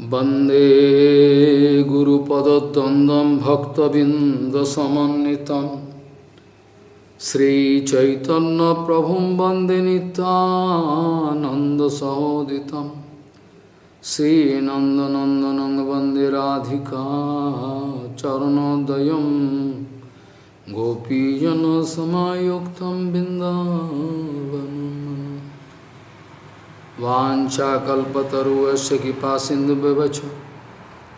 वंदे गुरुपदद्वन्द्वं भक्तबिन्दसमन्वितं। श्रीचैतन्यप्रभुं वंदे नितानन्दसहोदितं श्रीनन्दनन्दनं वंदे राधिका चरणोदयं। गोपीजनसमायुक्तं बिन्दावनम्। वाञ्छाकल्पतरुवस्य कृपा सिन्धुव्यवच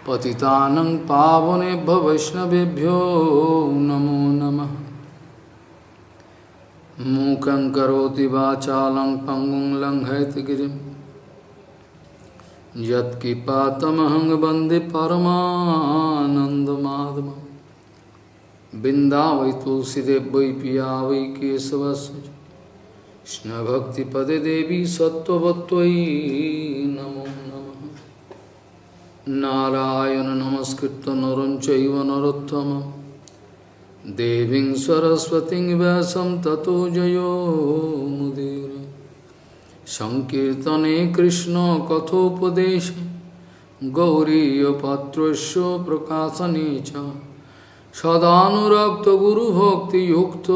पतितानं पावनेभ्य वैष्णवेभ्यो नमो नमः। मूकं करोति वाचालं पङ्गुं लङ्घयतगिरिं यत्कृपातमहं वंदे परमानन्दमाधवं बिन्दा वै तुलसीदेव वै पिया वै केशवस्य কৃষ্ণভক্তিপদে দেবী সত্যবত্তই নমো নম। নারায়ণ নমস্কৃত নরঞ্চৈব নরোত্তম। দেবীং সরস্বতীং ব্যাসম ততো জয়োমুদীর সংকীর্তনে কৃষ্ণ কথোপদেশে। গৌরীয়পাত্রস্য প্রকাশনে চ। সদানুরক্ত গুরুভক্তিযুক্ত।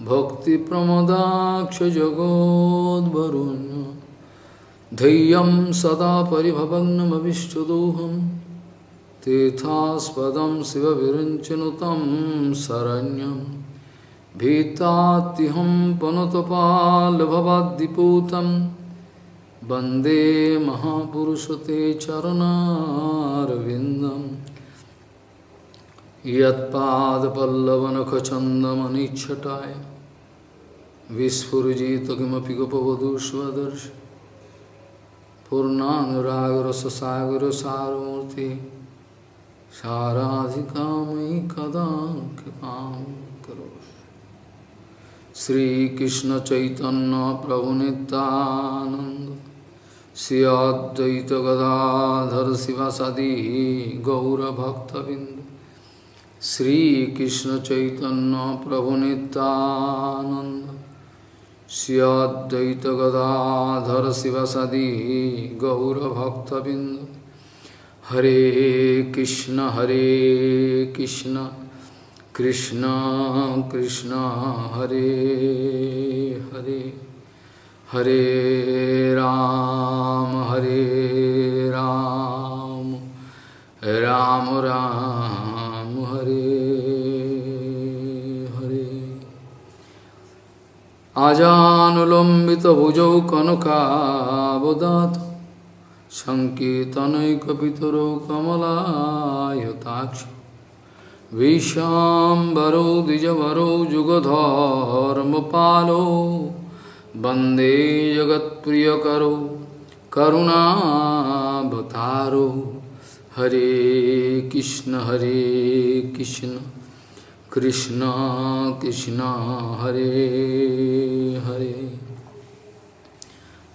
भक्तिप्रमदाक्षजगोद्वरुण्य धैर्यं सदा परिभवग्नमविष्टदोहं तीर्थास्पदं शिवविरञ्चनुतं शरण्यं। भीतात्यहं पनुतपाल्भवाद्दिपूतं। वंदे महापुरुषते चरणारविन्दम् यत्पादपल्लवनखचन्दमनिच्छटाय। विस्फुजित किमपि गोपवधू स्वदर्श पूर्णानुरागरससागरसारमूर्ति साराधिकामयि कदा कृपां करोषि श्रीकृष्णचैतन्यप्रभुनितानन्द श्री अद्वैतगदाधर शिवसदी गौरभक्तबिन्द श्रीकृष्ण चैतन्य प्रभु नित्यानंद श्रीअद्वैत गदाधर शिवसदी गौरभक्तबिंद हरे कृष्ण हरे कृष्ण कृष्ण कृष्ण, हरे हरे। हरे राम हरे राम राम राम। আজানুলম্বিত ভুজৌ কনকাবদাত সঙ্কীর্তনৈকপিতরৌ কমলায়তাক্ষ বিষাম্বরৌ দ্বিজবরৌ যুগধর্মপালৌ বন্দে জগৎপ্রিয়করৌ করুণাবতারৌ হরে কৃষ্ণ হরে কৃষ্ণ। कृष्ण कृष्ण, हरे हरे।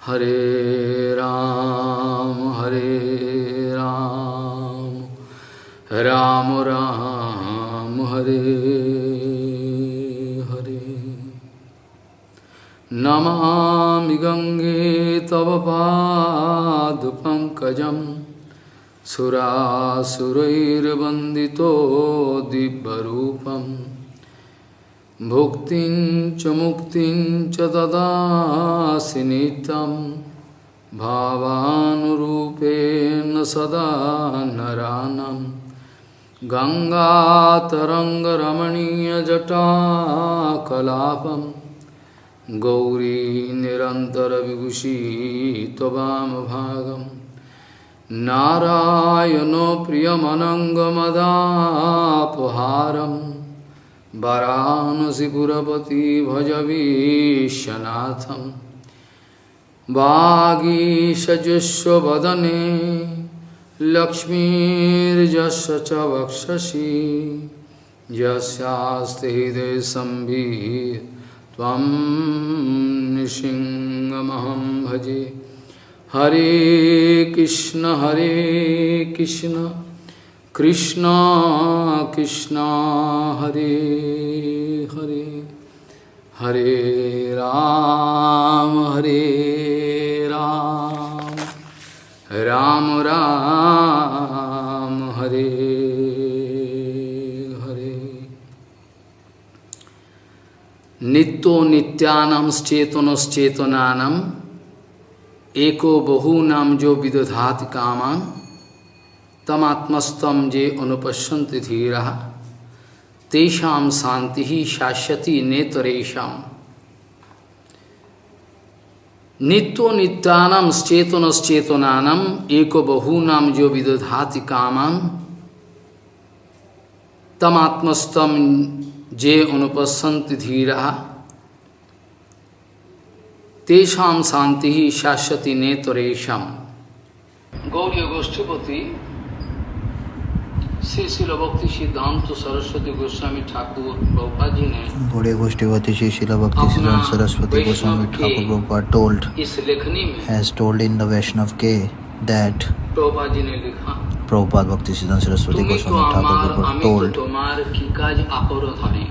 हरे राम हरे राम। राम राम, हरे हरे। नमामि गङ्गे तव पादपङ्कजम् सुरासुरैर्वन्दितो दिव्यरूपं भुक्तिं च मुक्तिं च ददासि नित्यं। भावानुरूपेण सदा नरानं। गङ्गातरङ्गरमणीयजटाकलापं। गौरी निरन्तरविभूषी नारायणो प्रियमनङ्गमदापहारं वरानसिपुरपति भजवीशनाथं वागीषजुष्वदने लक्ष्मीर्जस्य च वक्षसि यस्यास्ति हृदयसंवित् त्वं निसिंहमहं भजे। हरे कृष्ण हरे कृष्ण कृष्ण कृष्ण हरे हरे हरे राम हरे राम राम राम हरे हरे नित्यो नित्यानश्चेतनश्चेतनानम एको बहुनाम जो विदधाति कामान तमात्मस्तम जे अनुपश्यन्ति धीरा, तेषां शांति ही शाश्वती नेतरेशम नित्यो नित्यानम चेतनश्चेतनानम एको बहुनाम जो विदधाति कामान तमात्मस्तम जे अनुपश्यन्ति धीरा तेषाम शांति ही शाश्वती नेतरेशम गौरी गोष्ठीपति श्री शिल भक्ति सिद्धांत सरस्वती गोस्वामी ठाकुर प्रभुपा जी ने बड़े गोष्ठीवती श्री शिला भक्ति सिद्धांत सरस्वती गोस्वामी ठाकुर Prabhupada told इस लेखनी में has told in the Vaishnav K that Prabhupada ji ने लिखा Prabhupada Bhakti Siddhanta Saraswati তুমি তো Goswami Thakur আমার Prabhupada আমি তো told তোমার কি কাজ অপরাধনে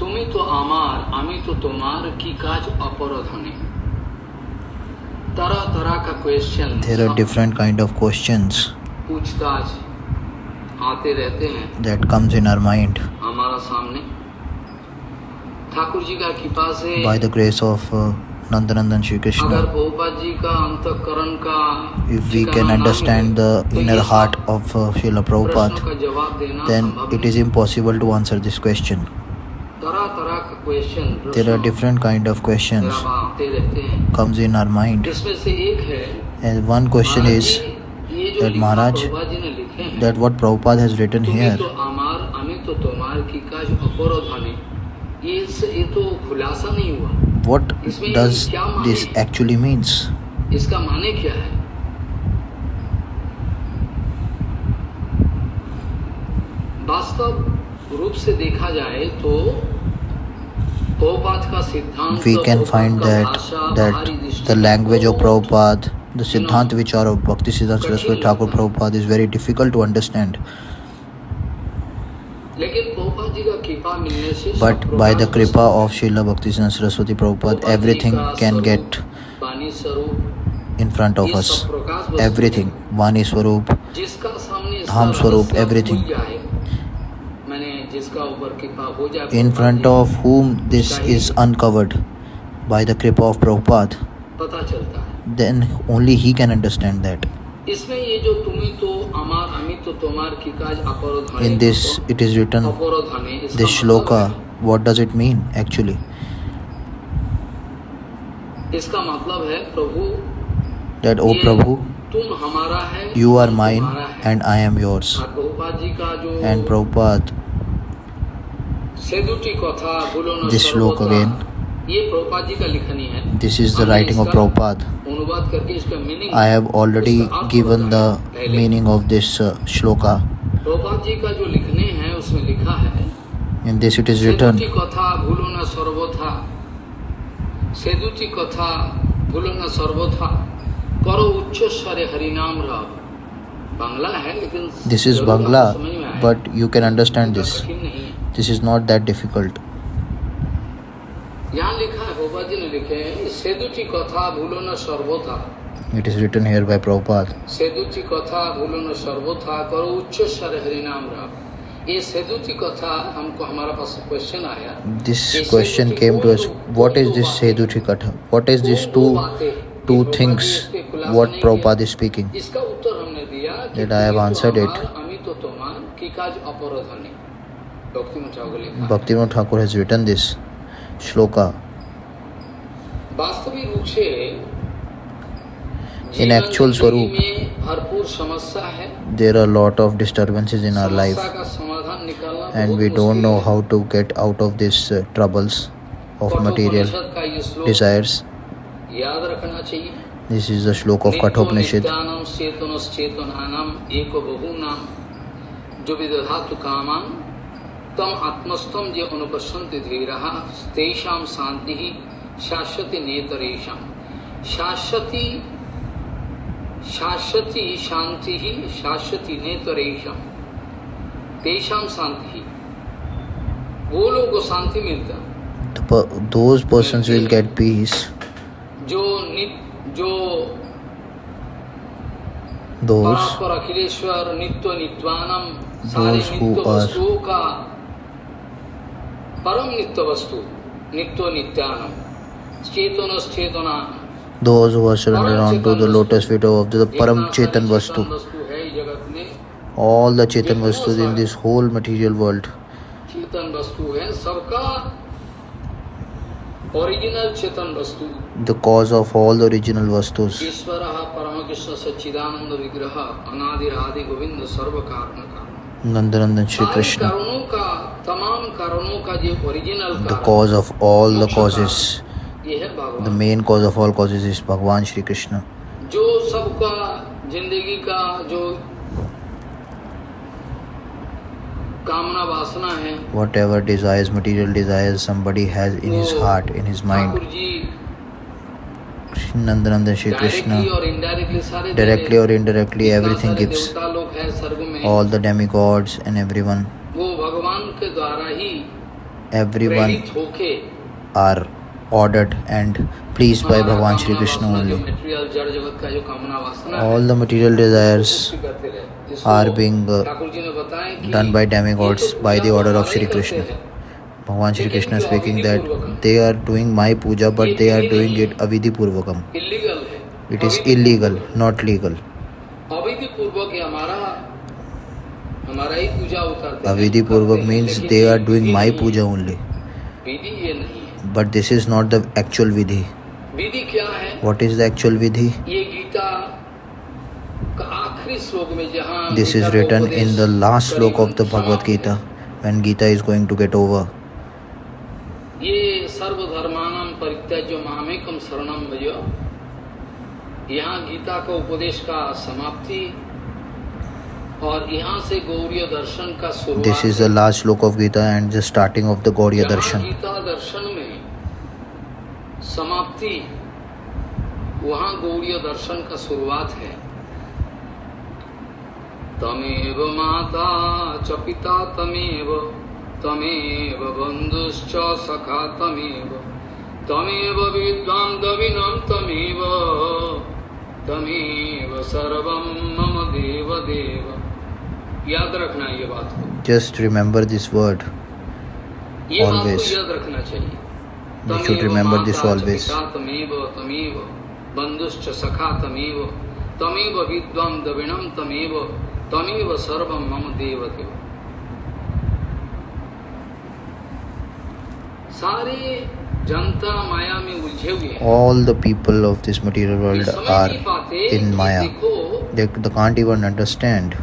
তুমি তো আমার আমি তো তোমার কি কাজ অপরাধনে तरह तरह का question there are different kind of questions पूछताछ आते रहते हैं that comes in our mind हमारा सामने ठाकुर जी का कृपा से by the grace of uh, Nandanandan Shri अगर Krishna बहुपाद जी का अंतकरण का if we ठिकाना can ना understand मिले, the तो inner ये heart सब of uh, Srila प्रश्नों Prabhupada का जवाब देना then संभव it नहीं। is impossible to answer this question तरह तरह का question there are different kind of questions comes in our mind. And one question is that Maharaj, that what Prabhupada has written here, what does this actually means? वास्तव रूप से देखा जाए तो we can find that that the language of Prabhupada, the Siddhant Vichar of Bhakti Siddhanta Saraswati Thakur Prabhupada is very difficult to understand. But by the Kripa of Srila Bhakti Siddhanta Saraswati Prabhupada, everything can get in front of us. Everything. Vani Swarup, Dham Swarup, everything in front of whom this is uncovered by the Kripa of Prabhupada, then only he can understand that. In this, it is written, this shloka, what does it mean actually? That, O Prabhu, you are mine and I am yours. And Prabhupada this look again. This is the writing of Prabhupada. I have already given the meaning of this uh, shloka. In this it is written. This is Bangla, but you can understand this this is not that difficult it is written here by Prabhupada. This question came to us. What is this Seduti Katha? What is this two two things? What Prabhupada is speaking? That I have answered it. Bhaktivinoda Thakur has written this shloka. वास्तविक रूप से In जीवन actual जिंदगी स्वरूप, में भरपूर समस्या है There are a lot of disturbances in our life, समस्या का समाधान निकालना and बहुत we don't मुश्किल know है। how to get out of these uh, troubles of material Kathopanishad का ये श्लोक desires. याद रखना चाहिए This is the shloka of Kathopanishad. नित्यानम चेतनश्चेतनानाम एको बहुनाम जो विदधातु कामान तम आत्मस्थम जो अनुपस्वंत धीरा तेषा शांति ही शाश्वती नेतरेशा। शाश्वती शाश्वती शांति ही शाश्वती नेतरेशा। तेषा शांति वो लोग को शांति मिलता। तो those persons will get peace जो नित जो दोज पर अखिलेश्वर नित्य नित्वानम दोज हु आर परम नित्य वस्तु नित्य नित्यानम चेतन चेतना those who are surrendered onto the lotus feet of the Param Chetan Vastu. वस्तु है इस जगत में All the Chetan Vastus in this whole material world. चेतन वस्तु है सबका ओरिजिनल चेतन वस्तु The cause of all the original Vastus. ईश्वर परम कृष्ण सच्चिदानंद विग्रह अनादिर आदि गोविंद सर्व कारण कारण Nandanandan Shri सारे Krishna. the cause of all the causes. the main cause of all causes is bhagwan shri krishna. whatever desires material desires somebody has in his heart in his mind. Nandanandan Shri Krishna directly or indirectly everything gives all the demigods and everyone everyone are ordered and pleased by Bhagwan Shri Krishna only. All the material desires are being uh, done by demigods by the order of Shri Krishna. Bhagwan Shri Krishna speaking that they are doing my puja but they are doing it avidhi purvakam. It is illegal, not legal. अविधि पूर्वक means they are doing my puja only but this is not the actual vidhi. विधि क्या है? What is the actual vidhi? This is written in the last shloka of the Bhagavad Gita when Gita is going to get over यहाँ गीता का उपदेश का समाप्ति This is the last slok of Gita and the starting of the Gauriya जहाँ Darshan. Gita दर्शन में समाप्ति वहाँ गौरीय दर्शन का शुरुआत है तमेव माता च पिता तमेव तमेव बन्धुश्च सखा तमेव तमेव विद्वां दविनं तमेव तमेव सर्वं मम देव देव याद रखना ये बात को word. ये बात Always. को याद रखना चाहिए You should तमेव remember this माता च always. पिता तमेव तमेव बन्धुश्च सखा तमेव तमेव विद्वां द्रविणं तमेव तमेव सर्वं मम देव देव सारे जनता माया में उलझे हुए हैं All the people of this material ये world समझ are नहीं पाते in कि Maya. देखो They, they can't even understand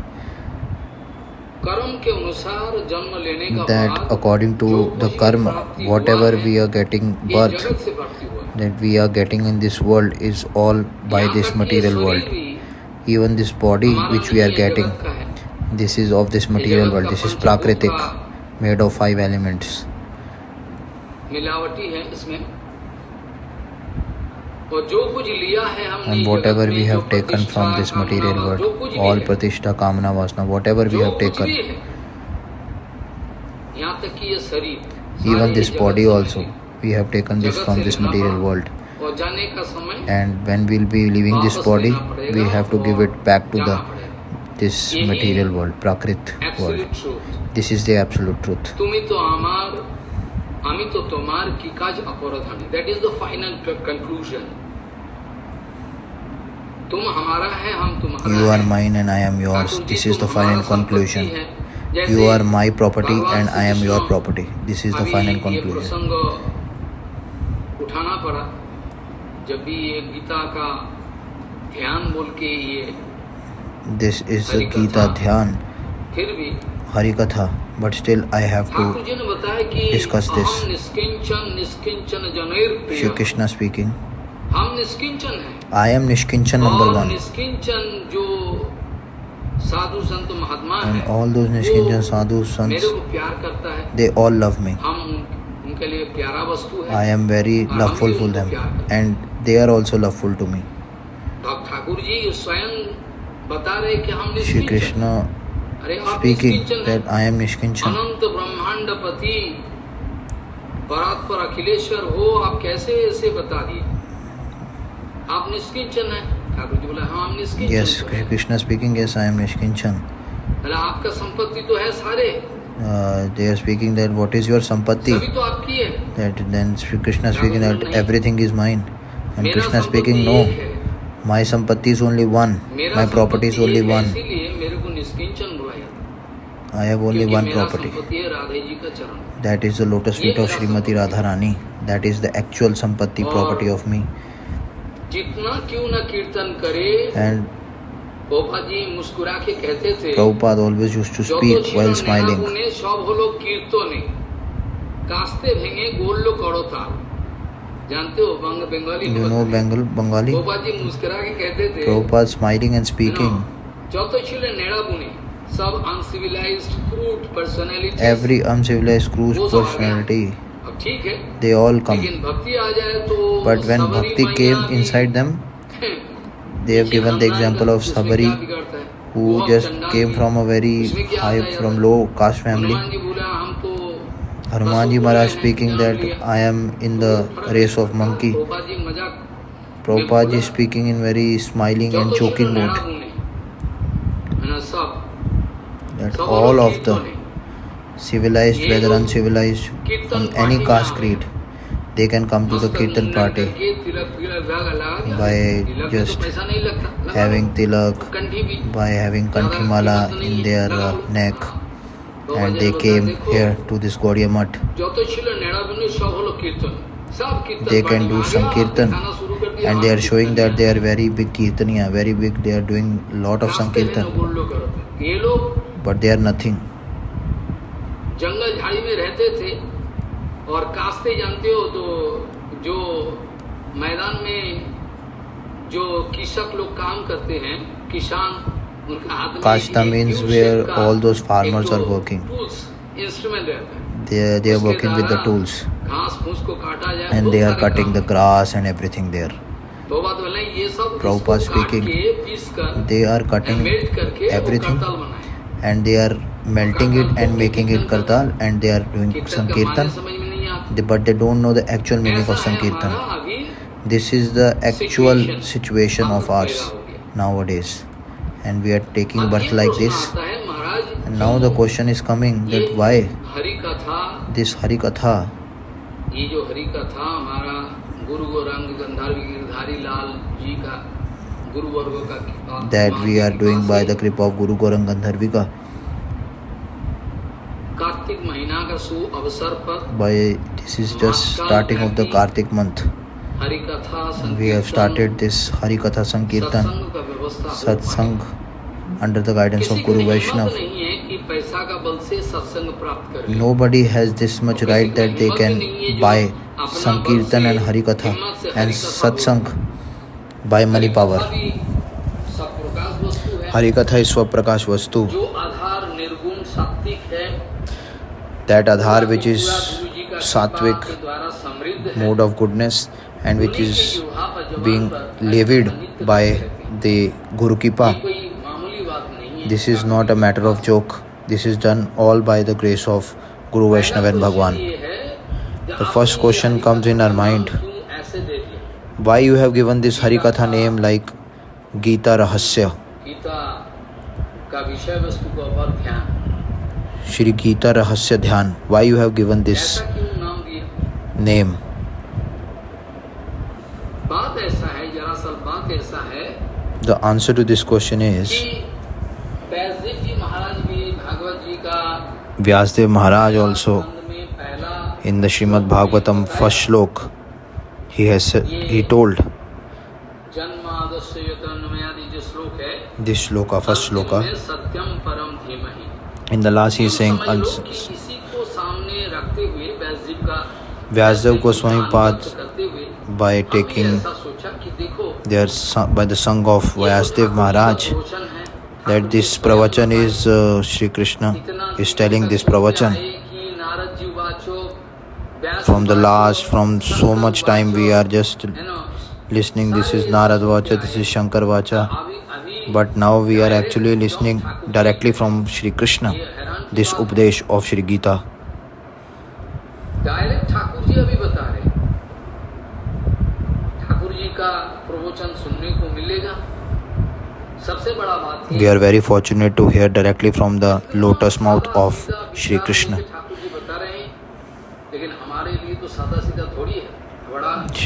that बाद according to जो the कुछ भी karma, प्राप्ति हुआ whatever है, we are getting ये birth, जगत से प्राप्ति हुआ है। that we are getting in this world is all by यहाँ this तक ये material शरीर world. भी Even this body हमारा which we are नहीं है, getting, जगत का है। this is of this material world. This is Prakritik, made of five elements. मिलावटी है इसमें and whatever we have taken from this material world, all pratishtha, kamana, vasna, whatever we have taken, even this body also, we have taken this from this material world. And when we'll be leaving this body, we have to give it back to the this material world, Prakrit world. This is the absolute truth. amito tomar ki kaj aparadhani that is the final conclusion. तुम हमारा है हम तुम्हारा you are mine and I am yours this is the final conclusion you are my property and I am your property this is the final conclusion उठाना पड़ा। जब भी ये गीता का ध्यान बोल के ये दिस इज़ गीता ध्यान। फिर भी हरि कथा but still I have to discuss this. Shri Krishna speaking. I am Nishkinchan number one. And all those Nishkinchan sadhu sons, they all love me. I am very loveful for them and they are also loveful to me. Shri Krishna speaking that I am Nishkinchan. अनंत ब्रह्मांड पति परात्पर अखिलेश्वर हो आप कैसे ऐसे बता दिए आप निष्किंचन हैं ठाकुर जी बोला हाँ हम निष्किंचन Yes, तो Krishna speaking, yes, I am Nishkinchan. बोला आपका संपत्ति तो है सारे Uh, they are speaking that what is your sampatti? तो है That then Krishna speaking that everything is mine. And Krishna speaking, no, my sampatti is only one. My property is only one. I have only क्योंकि one मेरा property. संपत्ति है राधे जी का चरण That is the lotus feet of Srimati Radharani. That is the actual sampatti property of me. जितना क्यों न कीर्तन करे And गोपा जी मुस्कुरा के कहते थे Prabhupada always used to যত speak ছিল while নেনা smiling. গুণে সব হলো কীর্তনে কাস্তে ভেঙে গড়ল করতা जानते हो बंग Bengali You know Bengal, Bengali? Gopa जी मुस्कुरा के कहते थे Prabhupada smiling and speaking. যত ছিল নেড়া গুণে every uncivilized crude personality they all come. but when bhakti came inside them they have given the example of sabari who just came from a very high from low caste family. hanumanji maharaj speaking that i am in the race of monkey. Prabhupada speaking in very smiling and joking mode that all of the civilized whether uncivilized from any caste creed they can come to the kirtan party by just having tilak by having kanthi mala in their uh, neck. And they came here to this Gaudiya Mutt. They can do some kirtan and they are showing that they are very big kirtaniya, very big, they are doing lot of sankirtan. But they are nothing जंगल झाड़ी में रहते थे और कास्ते जानते हो तो जो मैदान में जो कृषक लोग काम करते हैं किसान उनका हाथ में कास्ता means where all those farmers are working instrument रहता है they are, they are working with the tools and they are cutting the grass and everything there Prabhupada speaking they are cutting everything and they are melting it and making it kartal and they are doing कीर्तन का माने sankirtan समझ में नहीं आता They- but they don't know the actual meaning of ऐसा है sankirtan हमारा अभी this is the actual Situation. situation of हम ours पैदा हो गए। nowadays and we are taking अब birth ये like प्रश्न this आता है, महाराज and now the question is coming ये that why हरि कथा this hari katha ये जो हरि कथा हमारा गुरु गौरंग गंधर्व गिरधारी लाल जी का गुरु वर्ग का कृपा- that we are कृपा doing by से the kripa of guru gorang gandharvika Kartik महीना का सु अवसर पर by this is just starting of the kartik month Hari कथा we have started this hari katha sankirtan सत्संग का व्यवस्था हो satsang under the guidance किसी of को guru हिम्मत vaishnav नहीं है कि पैसा का बल से सत्संग प्राप्त करे Nobody has this much right that they can buy Sankirtan and Harikatha and Satsang by money power. Hari Katha is Swaprakash Vastu. That Adhar which is Satvik mode of goodness and which is being levied by the Guru Kripa. This is not a matter of joke. This is done all by the grace of Guru Vaishnava and Bhagwan. The first question comes in our mind why you have given this harikatha name like gita rahasya? Shri gita rahasya dhyan. Why you have given this name? The answer to this question is Vyasdev Maharaj also in the Srimad Bhagavatam first shlok he has he told this shloka first shloka. In the last he is saying Vyasdev Goswami path by taking their by the song of Vyasdev Maharaj that this pravachan is uh, Sri Krishna is telling this pravachan from the वाचो, last from so much time we are just है ना? listening this is Narad Vacha this is Shankar Vacha अभी अभी but now we are actually listening directly from Shri Krishna ये हैरान की this बात है। Updesh of Shri Gita direct Thakur ji अभी बता रहे हैं। ठाकुर जी का प्रवचन सुनने को मिलेगा सबसे बड़ा बात We are very fortunate to hear directly from the lotus mouth of Shri Krishna.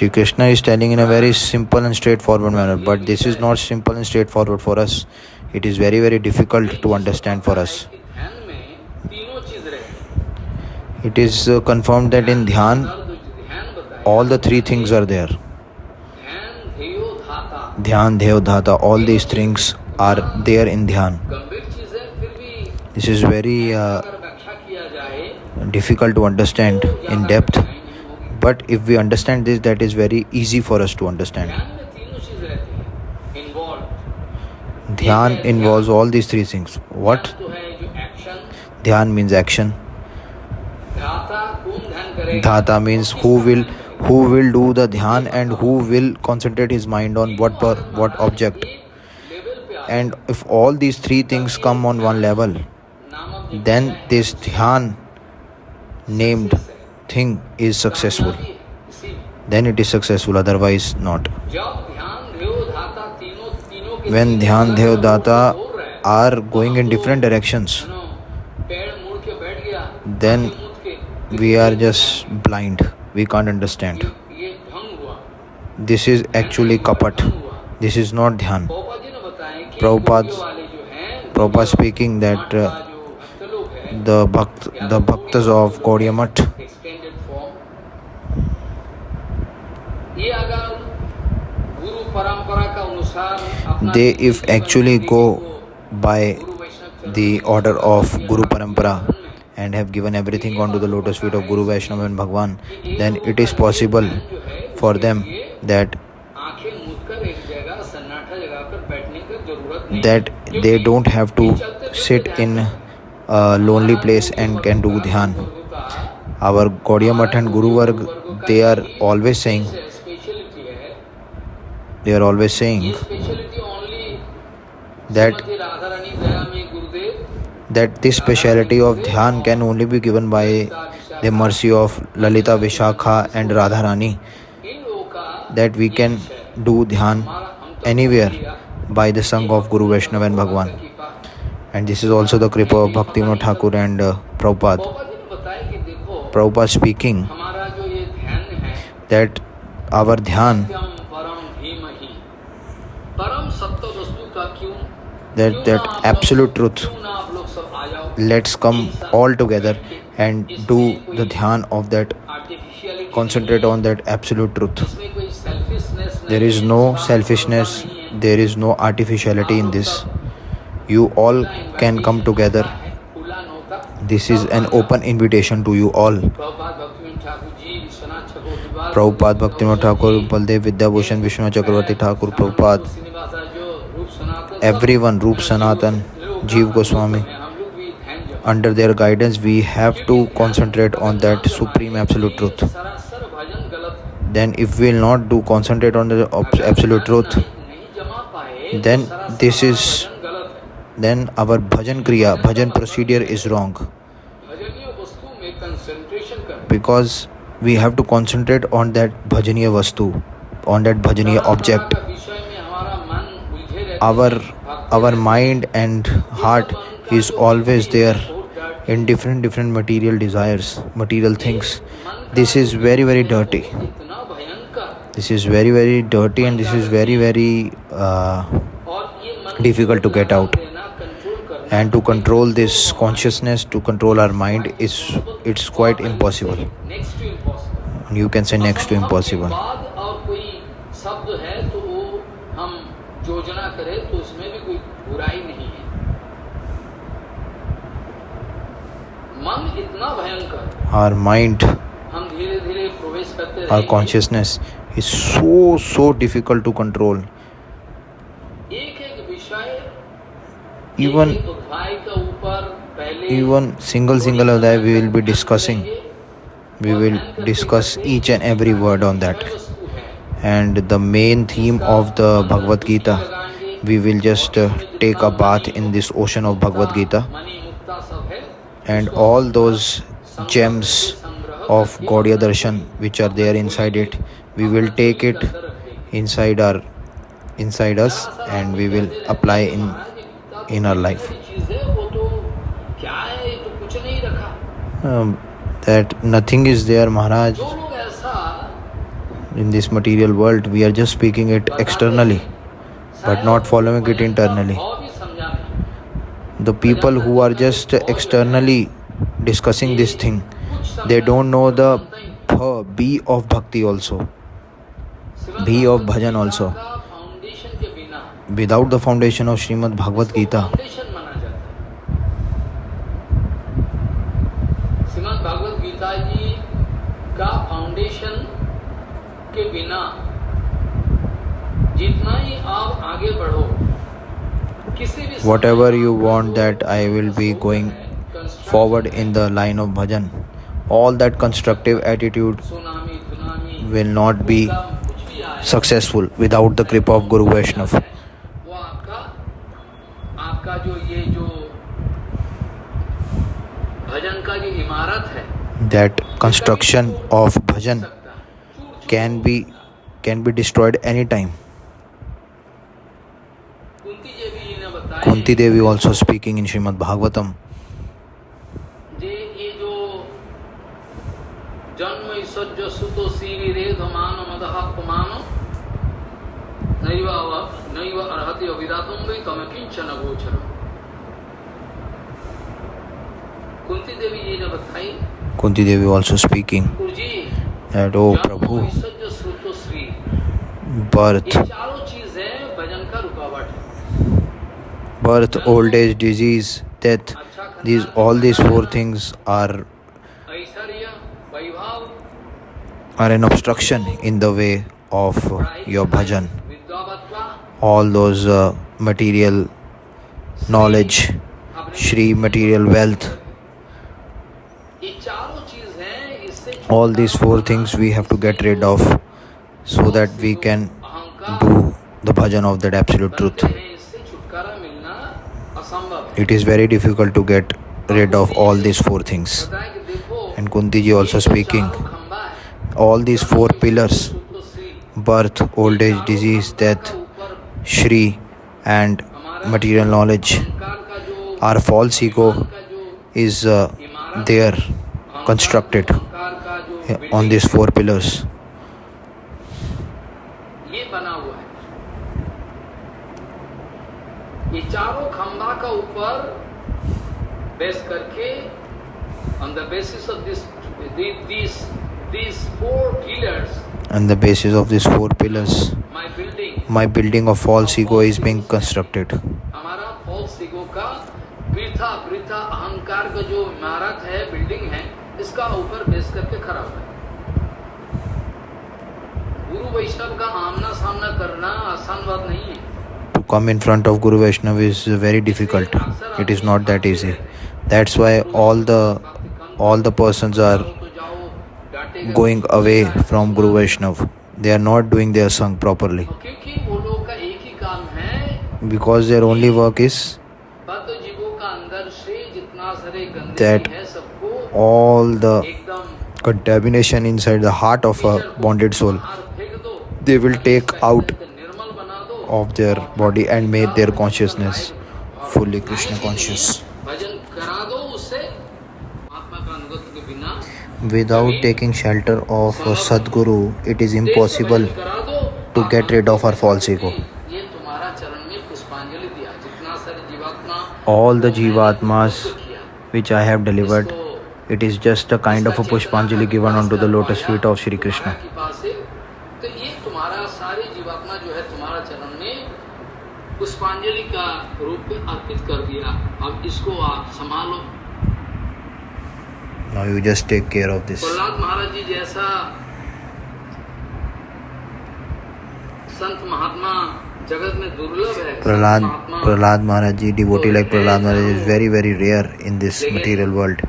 Shri Krishna is telling in a very simple and straightforward manner, but this is not simple and straightforward for us. It is very, very difficult to understand for us. It is uh, confirmed that in Dhyan, all the three things are there. Dhyan, Deo, Dhata, all these things are there in Dhyan. This is very uh, difficult to understand in depth but if we understand this that is very easy for us to understand. Dhyan involves all these three things. what? dhyan means action. Dhata means who will who will do the dhyan and who will concentrate his mind on what per, what object. and if all these three things come on one level then this dhyan named thing is successful. Then it is successful otherwise not. When dhyan dhev data are going in different directions then we are just blind. We can't understand. This is actually kapat. This is not dhyan. Prabhupada Prabhupada speaking that uh, the bhakt, the bhaktas of Gaudiya Math they if actually go by the order of Guru Parampara and have given everything onto the lotus feet of Guru Vaishnava and Bhagwan, then it is possible for them that that they don't have to sit in a lonely place and can do dhyan. Our Gaudiya Math and Guru Varg, they are always saying they are always saying that that this speciality of dhyan can only be given by the mercy of lalita vishakha and radharani. that we can do dhyan anywhere by the sangh of guru vaishnava and bhagwan. and this is also the kripa of bhakti thakur and uh, prabhupada. prabhupada speaking that our dhyan that that absolute truth. let's come all together and do the dhyan of that concentrate on that absolute truth. there is no selfishness there is no artificiality in this. you all can come together. this is an open invitation to you all. Prabhupada भक्तिमा Thakur Baladev Vidyabhushan Vishnu Chakravarti Thakur Prabhupada every one Rupa Sanatan Jiva Goswami under their guidance we have to concentrate on that supreme absolute truth then if we will not do concentrate on absolute truth then this is then our bhajan kriya bhajan procedure is wrong because we have to concentrate on that bhajaniya vastu on that bhajaniya object. our our mind and heart is always there in different different material desires material things. this is very very dirty. this is very very dirty and this is very very uh, difficult to get out and to control this consciousness to control our mind is it's quite impossible. You can say next to impossible. Our mind our consciousness is so so difficult to control. even even single single of that we will be discussing. We will discuss each and every word on that. And the main theme of the bhagavad gita we will just uh, take a bath in this ocean of bhagavad gita. And all those gems of gaudiya darshan which are there inside it we will take it inside our inside us and we will apply in in our life. Um, that nothing is there, Maharaj. In this material world, we are just speaking it externally, but not following it internally. The people who are just externally discussing this thing, they don't know the B of bhakti also, B of bhajan also foundation के बिना without the foundation of Srimad Bhagavad Gita foundation माना जाता है श्रीमद भागवत गीता जी का foundation के बिना जितना ही आप आगे बढ़ो किसी भी whatever you want that I will be going forward in the line of bhajan all that constructive attitude tsunami tsunami will not be कुछ भी आए successful without the kripa of Guru Vaishnav that construction of bhajan सकता है चूर-चूर can be can be destroyed anytime Kunti Devi ji ने बताया Kunti Devi also speaking in Srimad Bhagavatam जे ये जो जन्म ईश्वर्य सुतो सीवी रेध मान मदह पुमान नैव अव- नैव अर्हति अविदातुम वै तम किंचन गोचर कुंती देवी जी ने बताई Kunti Devi also speaking that, Oh Prabhu, birth, birth, old age, disease, death, these all these four things are are an obstruction in the way of your bhajan. All those uh, material knowledge, Shri material wealth, all these four things we have to get rid of so that we can do the bhajan of that absolute truth. It is very difficult to get rid of all these four things. And kunti ji also speaking all these four pillars birth old age disease death shri and material knowledge our false ego is uh, there constructed अहंकार का जो on these four pillars ये बना हुआ है ये चारों खंबा का ऊपर बेस करके on the basis of this this this four pillars on the basis of these four pillars my building my building of false ego is being constructed हमारा फॉल्स ईगो का वृथा वृथा अहंकार का जो इमारत है बिल्डिंग है इसका ऊपर बेस करके खड़ा हुआ है गुरु वैष्णव का आमना सामना करना आसान बात नहीं है to come in front of guru vaishnav is very difficult it is not that easy that's why all the all the persons are तो going away from guru vaishnav they are not doing their sang properly ही है because their only work is that all the contamination inside the heart of a bonded soul they will take out of their body and make their consciousness fully krishna conscious. Without taking shelter of sadguru it is impossible to get rid of our false ego. All the jivatmas which i have delivered तो it is just a kind of a pushpanjali given onto the lotus feet of shri krishna तो है पुष्पांजलि का रूप में अर्पित कर दिया अब इसको आप संभालो now you just take care of this Prahlad महाराज जी जैसा संत महात्मा Prahlad, Prahlad Maharaj ji, devotee like Prahlad Maharaj is very very rare in this material world.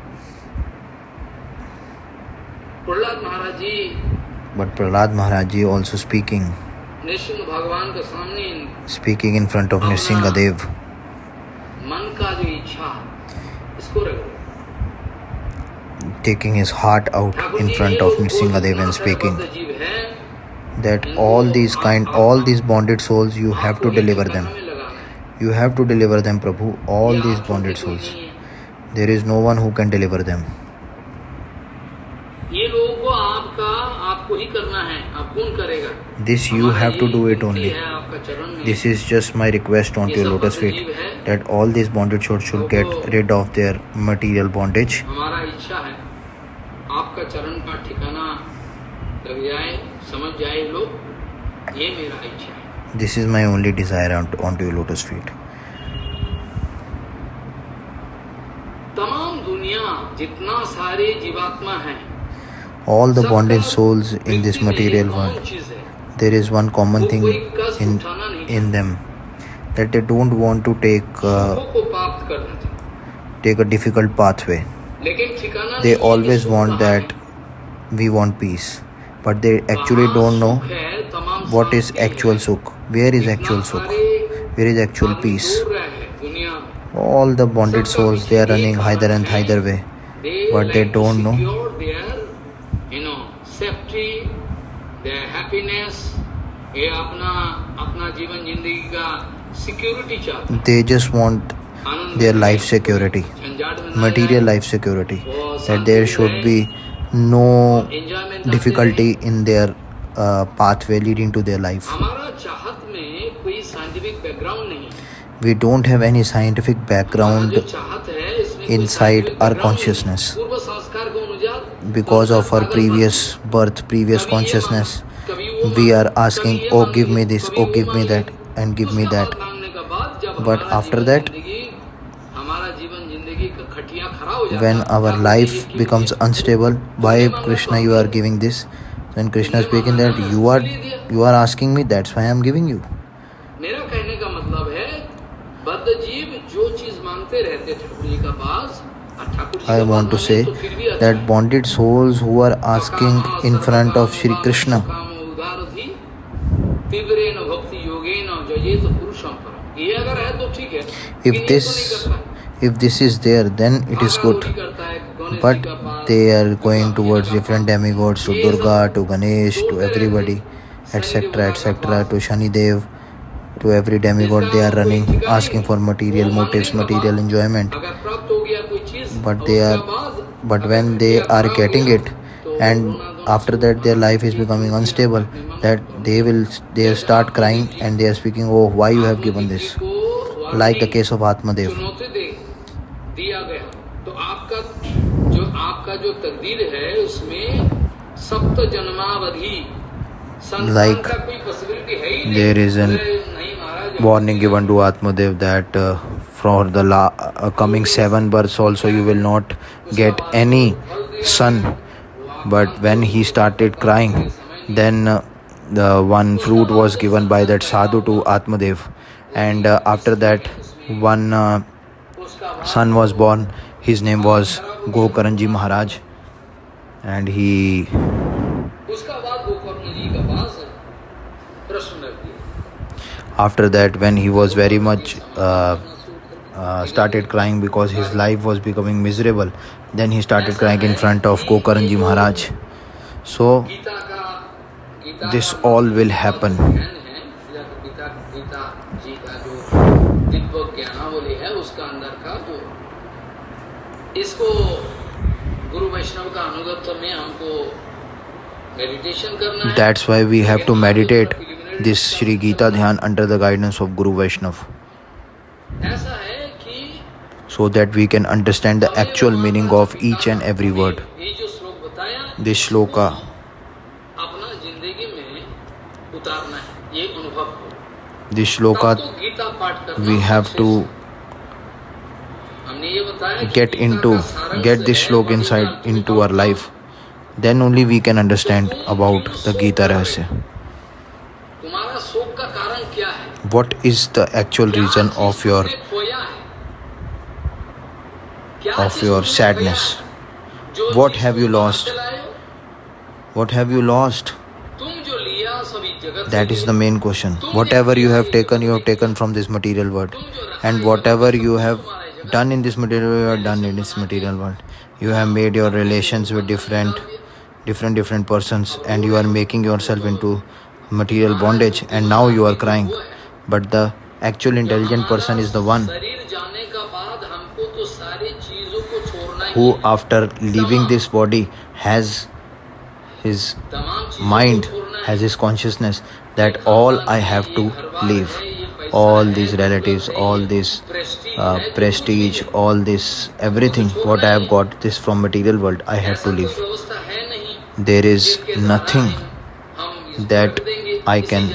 But Prahlad Maharaj ji also speaking, speaking in front of Nrsimha Taking his heart out in front of Nrsimha when and speaking that all these kind all these bonded souls you have to deliver them में लगाना है you have to deliver them prabhu all ये these आंखों bonded की souls नहीं है। there is no one who can deliver them ये लोगों को आपका आपको ही करना है आप कौन करेगा this you हमारा have to ये do it विनती only है आपका चरण में this is just my request onto your lotus feet that all these bonded souls should get rid of their material bondage हमारा इच्छा है आपका चरण का ठिकाना लग जाए समझ जाए लोग ये मेरा इच्छा है this is my only desire onto, onto your lotus feet तमाम दुनिया जितना सारे जीवात्मा हैं all the सबका bonded souls in this व्यक्ति में material एक कॉमन world चीज है there is one common वो thing कोई कष्ट in उठाना नहीं in them that they don't want to take uh, सुखों को प्राप्त करना चाहते take a difficult pathway लेकिन ठिकाना they नहीं है कि always सुख want कहाँ that we want peace but they actually don't know what is actual sukh. Where is actual sukh? Where is actual peace? All the bonded souls they are running either and either way but they don't know. They just want their life security material life security that there should be no difficulty in their uh, pathway leading to their life. We don't have any scientific background inside our consciousness because of our previous birth, previous consciousness. We are asking, oh, give me this, oh, give me that, and give me that. But after that, when है, our आप life ये क्यों becomes किया? unstable why तुमने मांगा krishna तो you are आपने- giving this when krishna is तुमने speaking मांगा that ना, you are इसलिए दिया। you are asking me that's why i am giving you मेरा कहने का मतलब है बद्ध जीव जो चीज मांगते रहते ठाकुर जी का पास और ठाकुर जी i का want to पास say मांगे तो फिर भी अच्छा that है। bonded souls who are asking in front of shri krishna तीव्रेन भक्ति योगेन जयेत पुरुषम परम ये अगर है तो ठीक है if लेकिन ये this तो नहीं करता। if this is there then it is good. But they are going towards different demigods to durga to ganesh to everybody etc etc to shani dev to every demigod they are running asking for material motives material enjoyment. But they are but when they are getting it and after that their life is becoming unstable that they will they start crying and they are speaking oh why you have given this? Like the case of atmadev. जो तकदीर है उसमें सप्त जन्मावधि संतान Like का कोई possibility है ही नहीं। there is an अरे नहीं महाराज, warning given to atmadev that uh, for the la- uh, coming seven births also you will not get any son but when he started crying then uh, the one fruit was given by that sadhu to atmadev and uh, after that one uh, उसका बाद son was born his name was Gokaran ji Maharaj and he after that when he was very much uh, uh, started crying because his life was becoming miserable then he started crying in front of Gokaran ji Maharaj so this all will happen. That's why we have to meditate this Sri Gita Dhyan under the guidance of Guru Vaishnav. so that we can understand the actual meaning of each and every word. This shloka this shloka we have to get into get this shloka inside into our life then only we can understand about the Gita Rahasya. What is the actual reason of your of your sadness? What have you lost? What have you lost? That is the main question. Whatever you have taken, you have taken from this material world. And whatever you have done in this material world, you have done in this material world. You have made your relations with different different different persons and you are making yourself into material bondage and now you are crying. But the actual intelligent person is the one who after leaving this body has his mind has his consciousness that all i have to leave. All these relatives all this uh, prestige all this everything what i have got this from material world i have to leave there is nothing that I can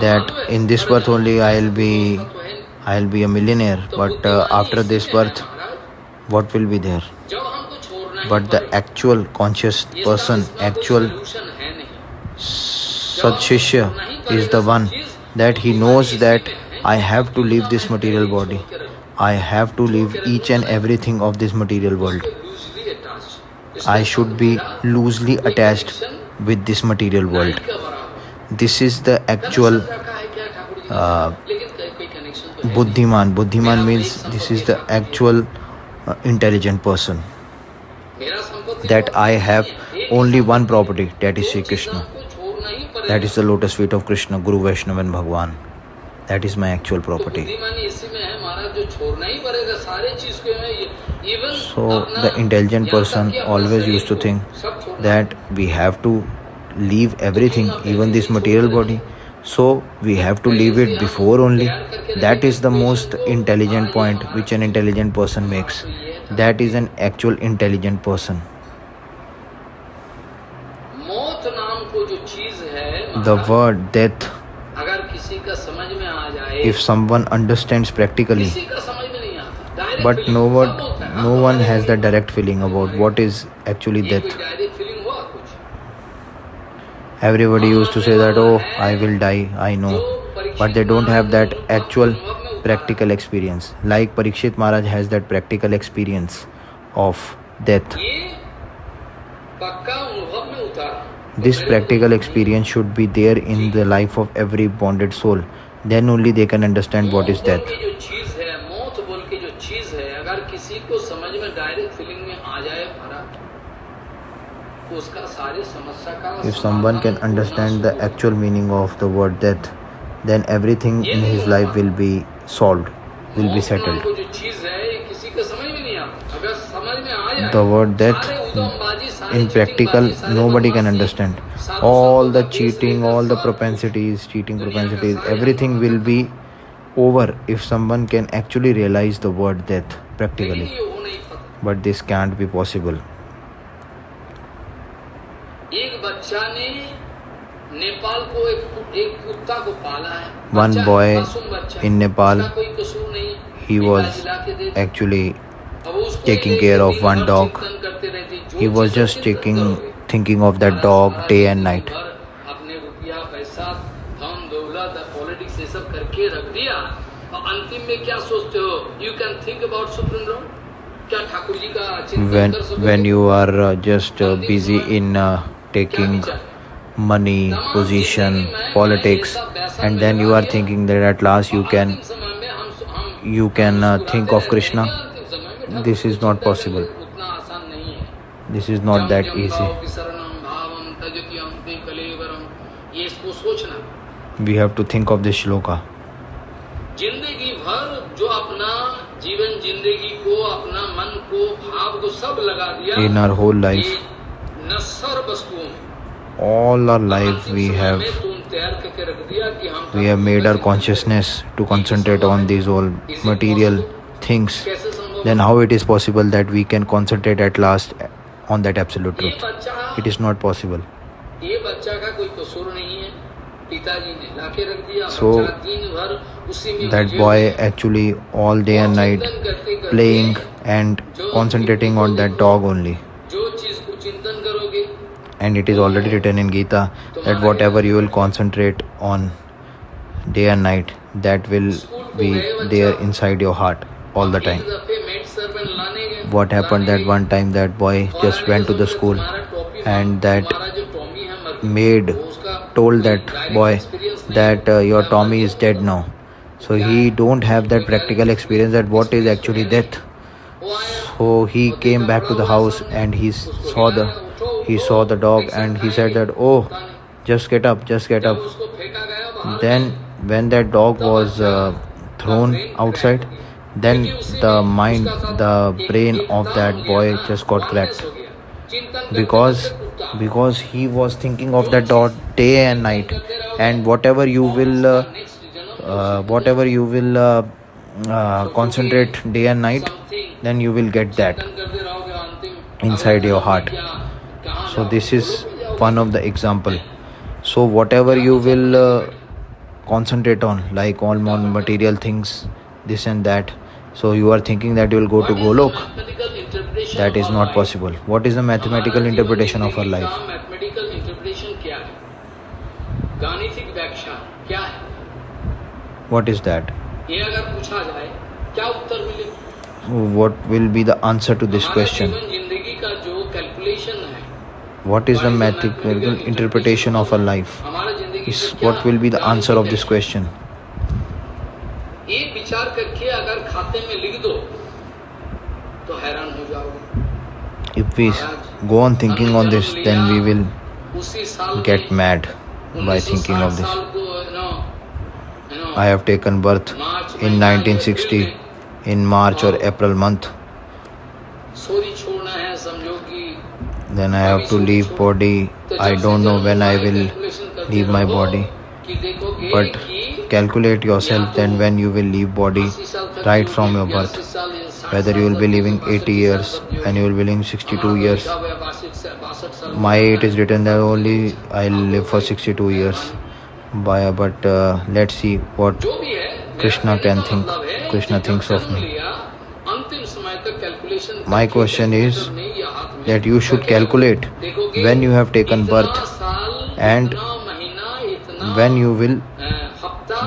that in this birth only I'll be I'll be a millionaire. But uh, after this birth what will be there? But the actual conscious person actual sadshishya is the one that he knows that I have to leave this material body. I have to leave each and everything of this material world. I should be loosely attached with this material world. This is the actual है uh, तो है। Buddhiman. Buddhiman means this is the actual uh, intelligent person. That I have only one property, that is Sri Krishna. He. That is the lotus feet of Krishna, Guru Vaishnava and Bhagwan. That is my actual तो property. So the intelligent person always used to think that we have to leave everything, even this material body. So we have to leave it before only. That is the most intelligent point which an intelligent person makes. That is an actual intelligent person. The word death, if someone understands practically, but no one no one has that direct feeling about what is actually death. everybody used to say that oh i will die i know. but they don't have that actual practical experience. Like parikshit maharaj has that practical experience of death. this practical experience should be there in the life of every bonded soul. Then only they can understand what is death. If someone can understand the actual meaning of the word death, then everything in his life will be solved, will be settled. The word death in practical nobody can understand. All the cheating, all the propensities, cheating propensities, everything will be over if someone can actually realize the word death practically. But this can't be possible. One boy in Nepal, he was actually taking care of one dog. He was just taking, thinking of that dog day and night. When, when you are uh, just uh, busy in uh, taking विचार? money तमाम position जिंदगी में politics मैं ऐसा पैसा and then मिलवा you are दिया, thinking that at last you और can अंतिम समय में हम- हम- you हम can, uh, मुस्कुराते think of रहते Krishna. हैं, अंतिम समय में ठाकुर This को is not चिंतन possible. करना उतना आसान नहीं है this is not जम that जम easy भाव विसरणम भावम तजत्यम ते कलेवरम ये इसको सोचना we have to think of this shloka जिंदगी भर जो अपना जीवन जिंदगी को अपना मन को भाव को सब लगा दिया in our whole life all our life we have we have made our consciousness to concentrate on these all material things. then how it is possible that we can concentrate at last on that absolute truth? it is not possible. so that boy actually all day and night playing and concentrating on that dog only and it is already written in Gita that whatever you will concentrate on day and night, that will be there inside your heart all the time. What happened that one time that boy just went to the school and that maid told that boy that uh, your Tommy is dead now. So he don't have that practical experience that what is actually death. So he came back to the house and he saw the he saw the dog and he said that oh just get up just get up. Then when that dog was uh, thrown outside then the mind the brain of that boy just got cracked. Because because he was thinking of that dog day and night. And whatever you will uh, uh, whatever you will uh, uh, concentrate day and night then you will get that inside your heart so this is one of the example. So whatever you will uh, concentrate on like all non material things this and that. So you are thinking that you will go to golok. that is not possible. What is the mathematical interpretation of our life? what is that? What will be the answer to this question? what is the mathematical interpretation of a life? Is what will be the answer of this question? if we go on thinking on this then we will get mad by thinking of this. i have taken birth in 1960 in march or april month then I have to leave body. I don't know when I will leave my body. But calculate yourself then when you will leave body right from your birth. Whether you will be living 80 years and you will be living 62 years. My it is written that only I'll live for 62 years. But uh, let's see what Krishna can think. Krishna thinks of me. My question is that you should calculate when you have taken birth and when you will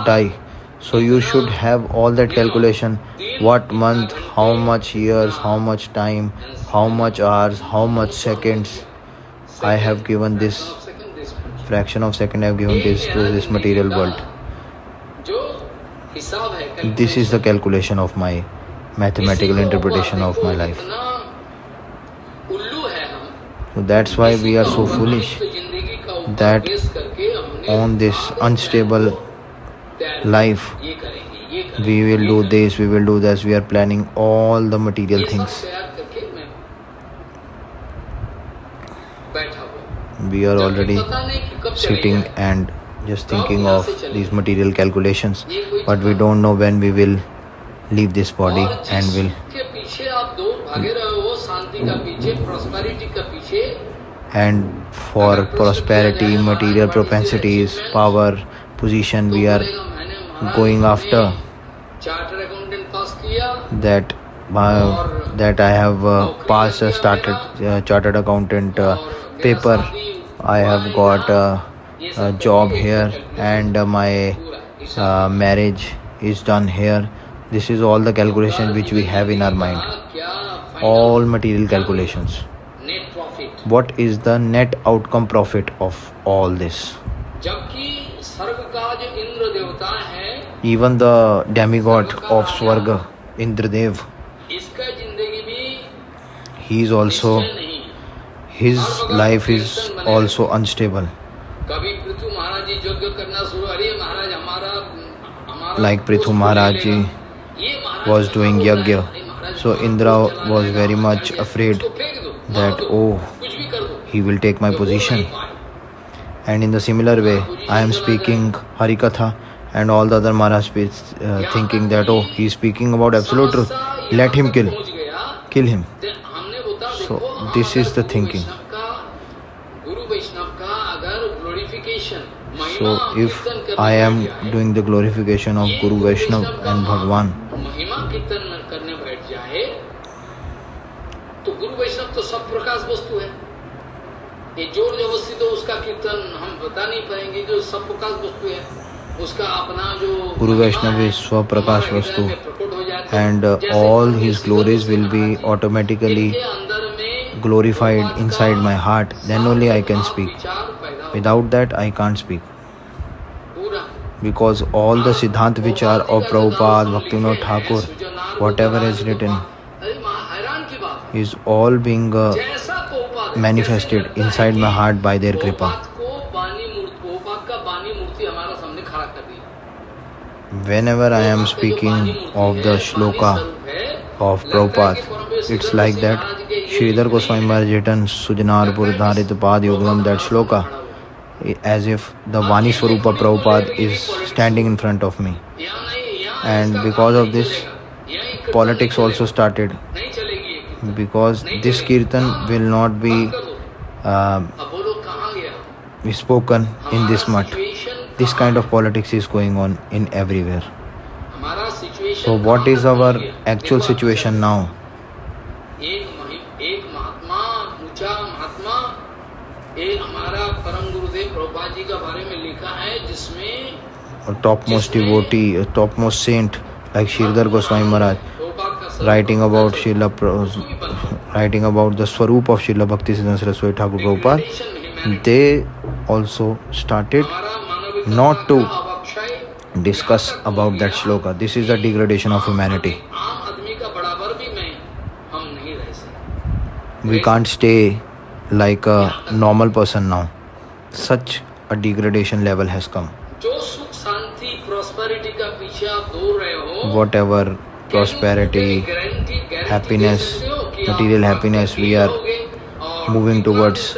die. So you should have all that calculation. what month how much years how much time how much hours how much seconds. i have given this fraction of second i have given this to this material world. this is the calculation of my mathematical interpretation of my life that's why we are so foolish that on this unstable life we will do this we will do this we are planning all the material things. We are already sitting and just thinking of these material calculations but we don't know when we will leave this body and will and for prosperity, material propensities, power, position we are going after. That uh, that I have uh, passed uh, started uh, chartered accountant uh, paper. I have got uh, a job here and uh, my marriage is done here. This is all the calculation which we have in our mind. All material calculations what is the net outcome profit of all this? even the demigod of swarga indradev he is also his life is also unstable. like prithu maharaj was doing yagya so indra was very much afraid that oh he will take my position. And in the similar way, I am speaking Harikatha and all the other Maharaj uh, thinking that, oh, he is speaking about absolute truth. Let him kill. Kill him. So, this is the thinking. So, if I am doing the glorification of Guru Vaishnav and Bhagwan, ये ज़ोर ज़बरदस्ती तो उसका कीर्तन हम बता नहीं पाएँगे जो सब प्रकाश वस्तु है उसका अपना जो गुरु वैष्णव is swa prakash vastu and all his glories will be automatically glorified inside my heart then only i can speak without that i can't speak because all the siddhant vichar of prabhupada bhaktivinoda thakur whatever is written is all being uh, manifested inside my heart by their kripa. Whenever I am speaking of the shloka of Prabhupada, it's like that Sridhar Goswami Maharaj written Sujanarpur Dharit Pad Yogam, that shloka, as if the Vani Swarupa Prabhupada is standing in front of me. And because of this, politics also started because this kirtan will not be uh, spoken in this mutt. This kind of politics is going on in everywhere. So what is our actual situation now? Topmost devotee, topmost saint like Sridhar Goswami Maharaj writing about Srila writing about the Swaroop of Srila Bhakti Saraswati Thakur Prabhupada, they also started not to discuss about that shloka. This is the degradation of humanity. We can't stay like a normal person now. Such a degradation level has come. Whatever prosperity, happiness, material happiness we are moving towards.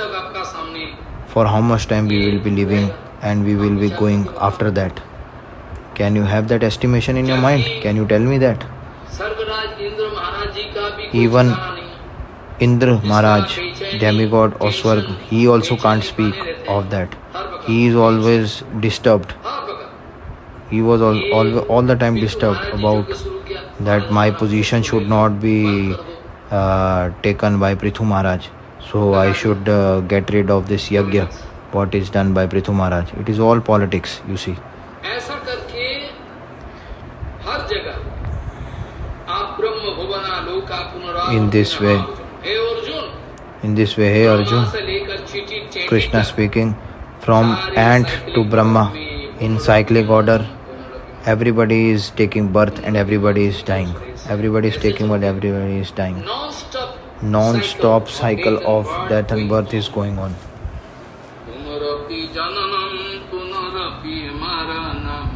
For how much time we will be living and we will be going after that. Can you have that estimation in your mind? Can you tell me that? Even Indra Maharaj, demigod or Swarg, he also can't speak of that. He is always disturbed. He was all, all, all the time disturbed about that my position should not be uh, taken by Prithu Maharaj. So I should uh, get rid of this yagya, what is done by Prithu Maharaj. It is all politics, you see. In this way, in this way, hey Arjun, Krishna speaking, from ant to Brahma in cyclic order Everybody is taking birth and everybody is dying. Everybody is taking birth, everybody is dying. Non stop Non-stop cycle of death and birth is going on. पुनरपि जननम पुनरपि मरणम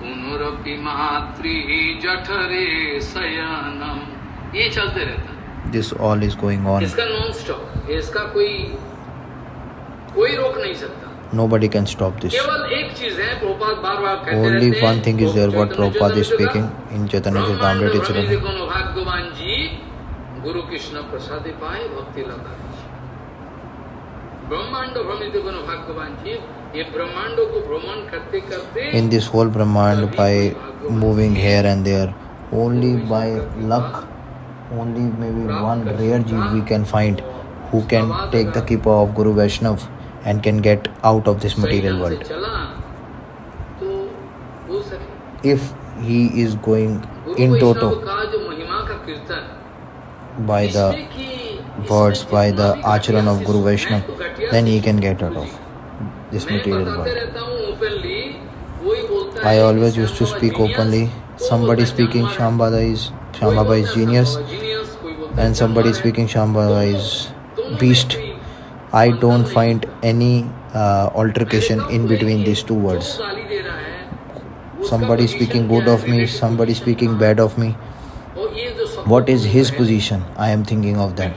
पुनरपि मातृ जठरे शयनम ये चलते रहता है This all is going on. इसका non stop इसका कोई कोई रोक नहीं सकता nobody can stop this. Only one thing is there what Prabhupada is speaking in Chaitanya Charitamrita itself. In this whole Brahmand, by moving here and there, only by luck, only maybe one rare jeev we can find who can take the keep of Guru Vaishnav and can get out of this material world. If he is going in toto by the words, by the acharan of Guru Vaishnava, then he can get out of this material world. I always used to speak openly. Somebody speaking Shambhava is Shambhava is genius, and somebody speaking Shambhava is beast. I don't find any uh, altercation in between these two words. Somebody speaking good of me, somebody speaking bad of me. What is his position? I am thinking of that.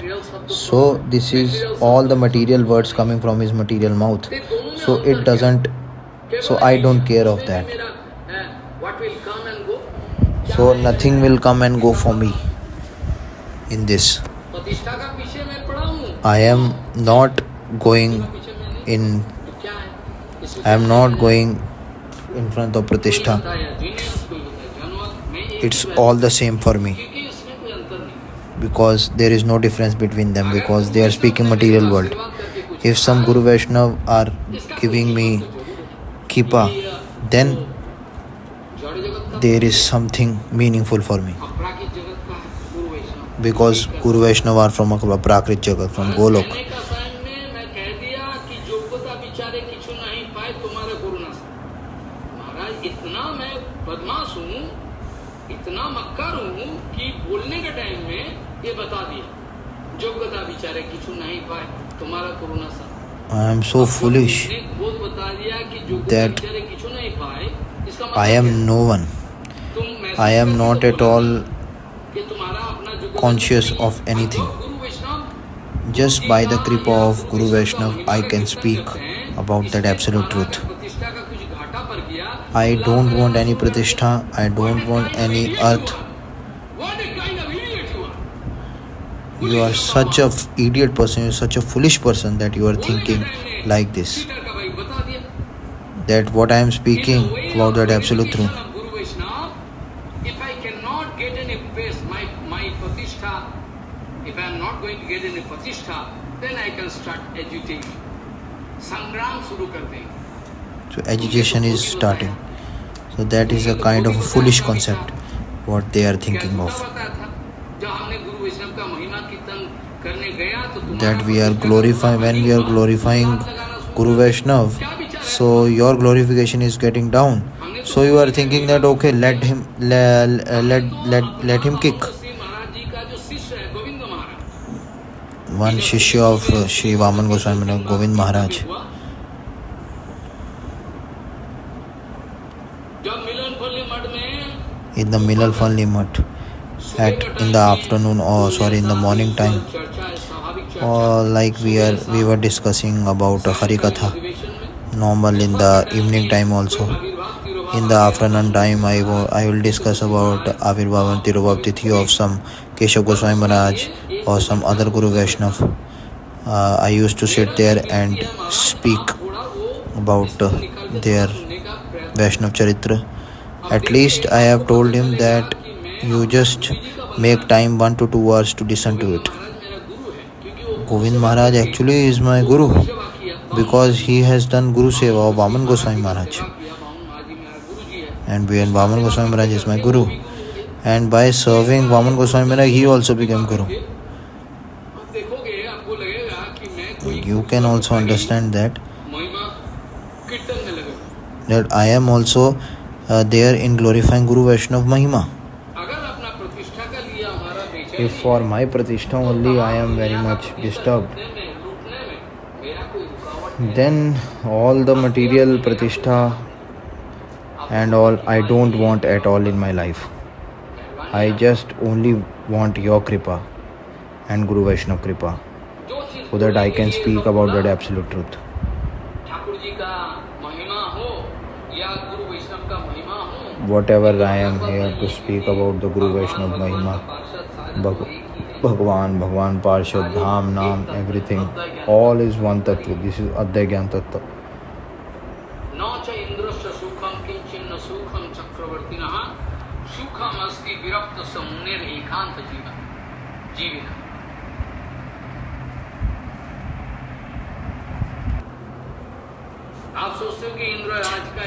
So, this is all the material words coming from his material mouth. So, it doesn't, so I don't care of that. So, nothing will come and go for me in this. I am not going in I am not going in front of Pratishtha. It's all the same for me because there is no difference between them because they are speaking material world. If some Guru Vaishnav are giving me kripa, then there is something meaningful for me because Guru Vaishnav are from Aprakrit Jagat, from Golok I am so foolish that I am no one. I am not at all conscious of anything. Just by the kripa of Guru Vaishnav, I can speak about that absolute truth. I don't want any pratishtha, I don't want any earth you are such a idiot person you're such a foolish person that you are thinking like this. That what i am speaking about that absolute truth. If i cannot get any my my if i am not going to get any then i can start so education is starting. So that is a kind of a foolish concept what they are thinking of. that we are glorifying when we are glorifying Guru Vaishnav so your glorification is getting down. So you are thinking that okay let him let let let, let him kick. One shishya of uh, Sri Vaman Goswami Govind Maharaj. In the Milal Falni Mutt at in the afternoon or sorry in the morning time uh, like we are we were discussing about uh, harikatha normal in the evening time also. In the afternoon time i will i will discuss about avirbhavan tirubhaptithi of some keshav goswami maharaj or some other guru vaishnav uh, i used to sit there and speak about uh, their vaishnav charitra. At least i have told him that you just make time 1 to 2 hours to listen to it. Govind Maharaj actually is my guru because he has done Guru Seva of Vaman Goswami Maharaj. And when Vaman Goswami Maharaj is my guru, and by serving Vaman Goswami Maharaj, he also became guru. You can also understand that that I am also uh, there in glorifying Guru Vaishnava Mahima. If for my Pratishtha only I am very much disturbed, then all the material Pratishtha and all I don't want at all in my life. I just only want your Kripa and Guru Vaishnava Kripa so that I can speak about that absolute truth. Whatever I am here to speak about the Guru Vaishnava Mahima. भग भगवान Bhagwan parshad dham naam everything all is one tattva this is adhyay gyan tattva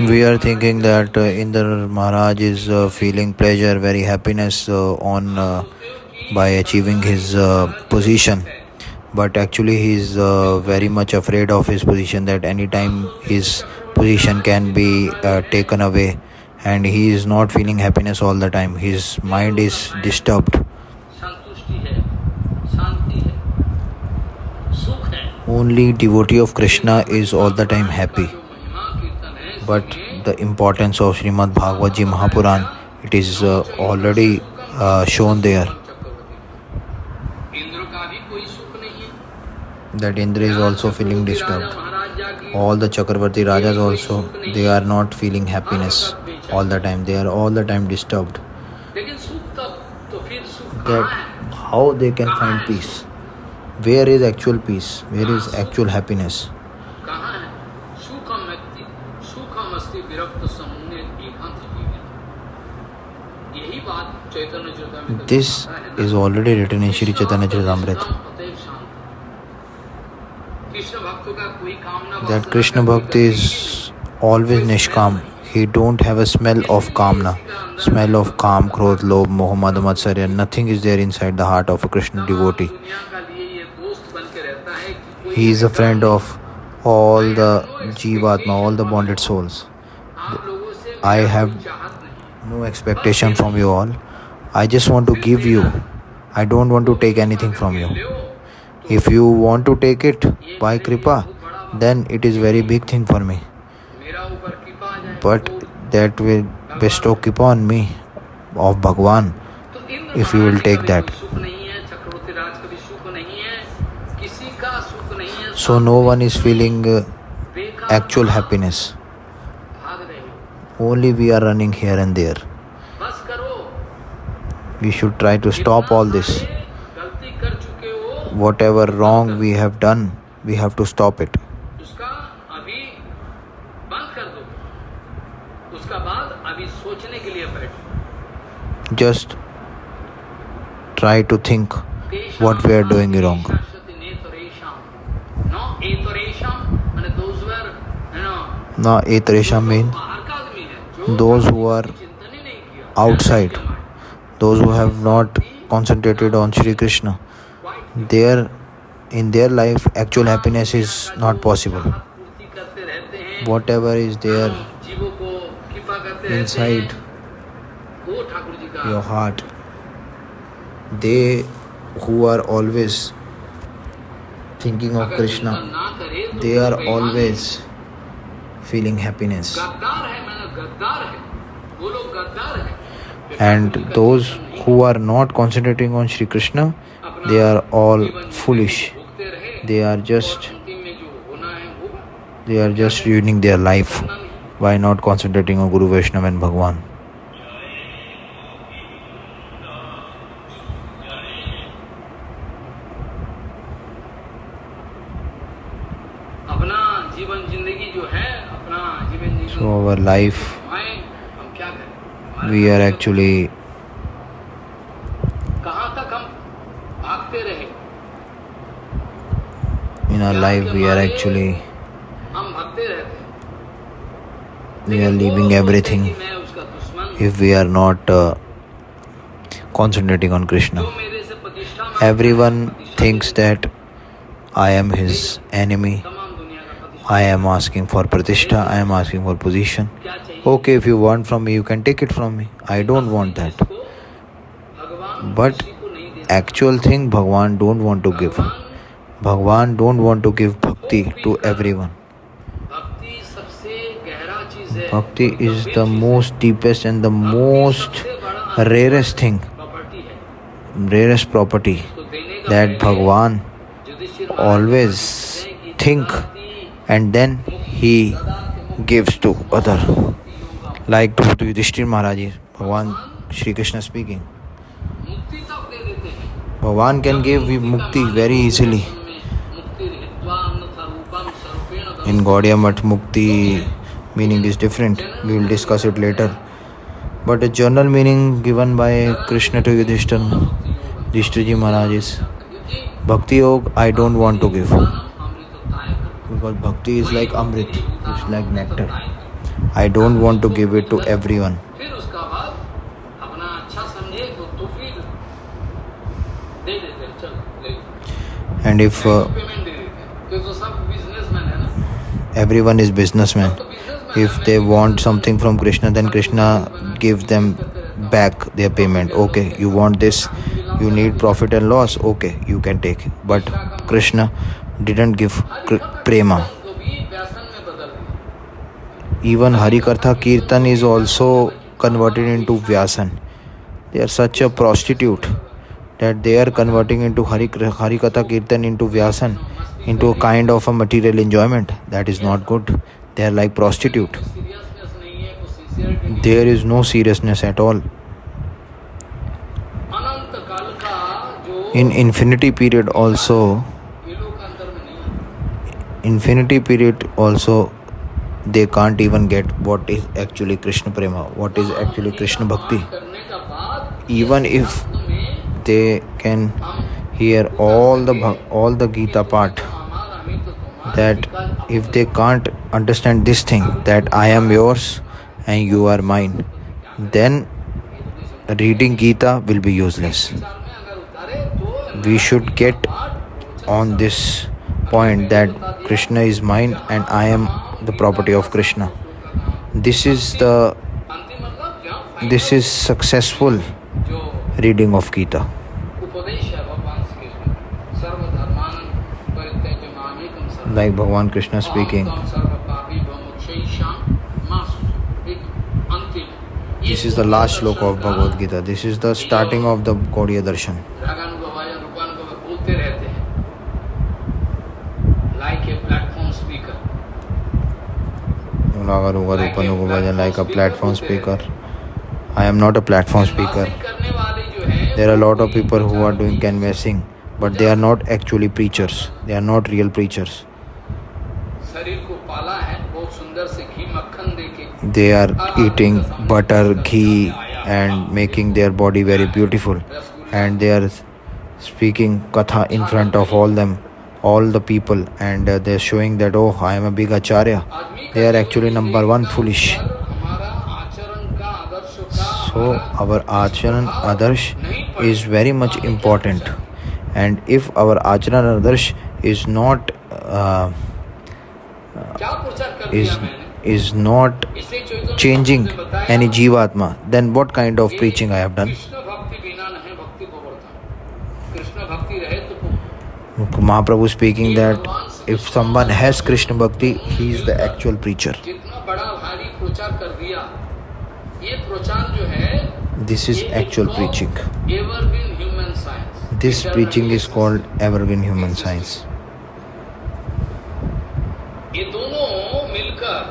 We are thinking that uh, Indra Maharaj is uh, feeling pleasure, very happiness uh, on. Uh, by achieving his uh, position. But actually he uh, very much afraid of his position that anytime his position can be uh, taken away. And he is not feeling happiness all the time. His mind is disturbed. only devotee of krishna is all the time happy. But the importance of srimad bhagavad ji mahapuran it is uh, already uh, shown there. that Indra is also feeling disturbed. All the Chakravarti Rajas also, they are not feeling happiness all the time. They are all the time disturbed. That how they can find peace? Where is actual peace? Where is actual happiness? This is already written in Shri Chaitanya Charitamrita. that Krishna Bhakti is always Nishkam. He don't have a smell of Kamna, smell of Kam, Krodh, Lobh, Moh, Matsarya. Nothing is there inside the heart of a Krishna devotee. He is a friend of all the Jivatma, all the bonded souls. I have no expectation from you all. I just want to give you. I don't want to take anything from you. If you want to take it, by Kripa, then it is very big thing for me. But that will bestow upon me of bhagwan if you will take that. So no one is feeling uh, actual happiness. Only we are running here and there. We should try to stop all this. Whatever wrong we have done we have to stop it. just try to think what we are doing wrong. Na etresha means those who are outside, those who have not concentrated on Sri Krishna, their in their life actual happiness is not possible. Whatever is there inside your heart. They who are always thinking of Krishna, they are always feeling happiness. And those who are not concentrating on Sri Krishna, they are all foolish. They are just they are just ruining their life by not concentrating on Guru Vaishnava and Bhagwan. life. We are actually in our life we are actually we are leaving everything. If we are not uh, concentrating on krishna everyone thinks that i am his enemy. I am asking for pratishtha, I am asking for position. Okay, if you want from me, you can take it from me. I don't want that. But actual thing Bhagwan don't want to give. Bhagwan don't want to give bhakti to everyone. Bhakti is the most deepest and the most rarest thing, rarest property that Bhagwan always think and then he gives to other. Like to Yudhishthir Maharaj Bhagwan Shri Krishna speaking. Bhagwan can give mukti very easily. In Gaudiya Math mukti meaning is different. We will discuss it later. But the general meaning given by Krishna to Yudhishthir Yudhishthirji Maharaj is Bhakti Yoga I don't want to give because bhakti is like amrit, it's like nectar. I don't want to give it to everyone. And if uh, everyone is businessman, if they want something from Krishna, then Krishna gives them back their payment. Okay, you want this, you need profit and loss. Okay, you can take. But Krishna didn't give prema. Even Harikatha Kirtan is also converted into Vyasan. They are such a prostitute that they are converting into hari Harikatha Kirtan into Vyasan into a kind of a material enjoyment. That is not good. They are like prostitute. There is no seriousness at all. In infinity period also infinity period also they can't even get what is actually krishna prema what is actually krishna bhakti. Even if they can hear all the all the gita part that if they can't understand this thing that i am yours and you are mine then reading gita will be useless. We should get on this point that Krishna is mine and I am the property of Krishna. This is the this is successful reading of Gita. Like Bhagavan Krishna speaking. This is the last shloka of Bhagavad Gita. This is the starting of the Gaudiya Darshan. Raga Ruga Rupanuga Bhajan like a platform speaker. I am not a platform speaker. करने वाले जो है There are a lot of people who are doing canvassing, but they are not actually preachers. They are not real preachers. शरीर को पाला है बहुत सुंदर से घी मक्खन देके They are eating butter, ghee, and making their body very beautiful. And they are speaking katha in front of all them, all the people, and uh, they're showing that, oh, I am a big acharya. they are actually number one foolish. So our acharan adarsh is very much important. And if our acharan adarsh is not uh, is is not changing any jivatma then what kind of preaching i have done? Mahaprabhu speaking that if someone has Krishna Bhakti, he is the actual preacher. जितना बड़ा भारी प्रचार कर दिया ये प्रचार जो है This is actual preaching. Evergreen human science This preaching is called evergreen human science. ये दोनों मिलकर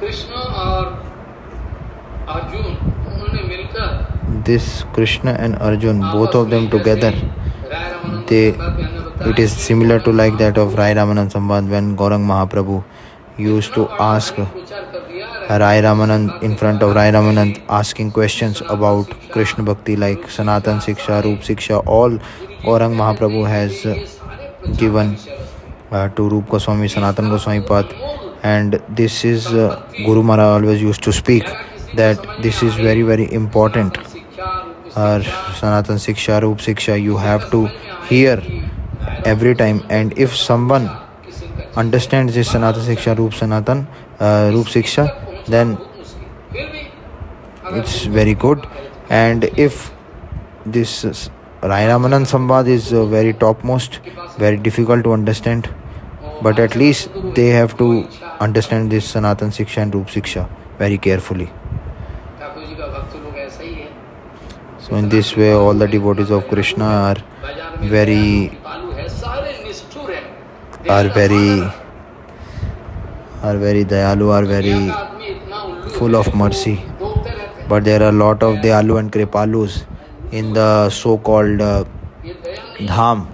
कृष्ण और अर्जुन उन्होंने मिलकर This Krishna and Arjun, both of them together, they it is similar to like that of Rai Ramanand Samband when Gaurang Mahaprabhu used to ask Rai Ramanand in front of Rai Ramanand asking questions about Krishna Bhakti like Sanatan Siksha, Roop Siksha, all Gaurang Mahaprabhu has uh, given uh, to Roop Goswami, Sanatan Goswami Path and this is uh, Guru Maharaj always used to speak that this is very very important or Sanatan Siksha, Roop Siksha, you have to hear every time and if someone understands this sanatan shiksha roop sanatan uh, roop then it's very good and if this Rai sambad Samvad is uh, very topmost, very difficult to understand, but at least they have to understand this Sanatan Siksha and Roop Siksha very carefully. So, in this way, all the devotees of Krishna are very are very are very dayalu are very full of mercy. But there are a lot of dayalu and kripalus in the so called uh, dham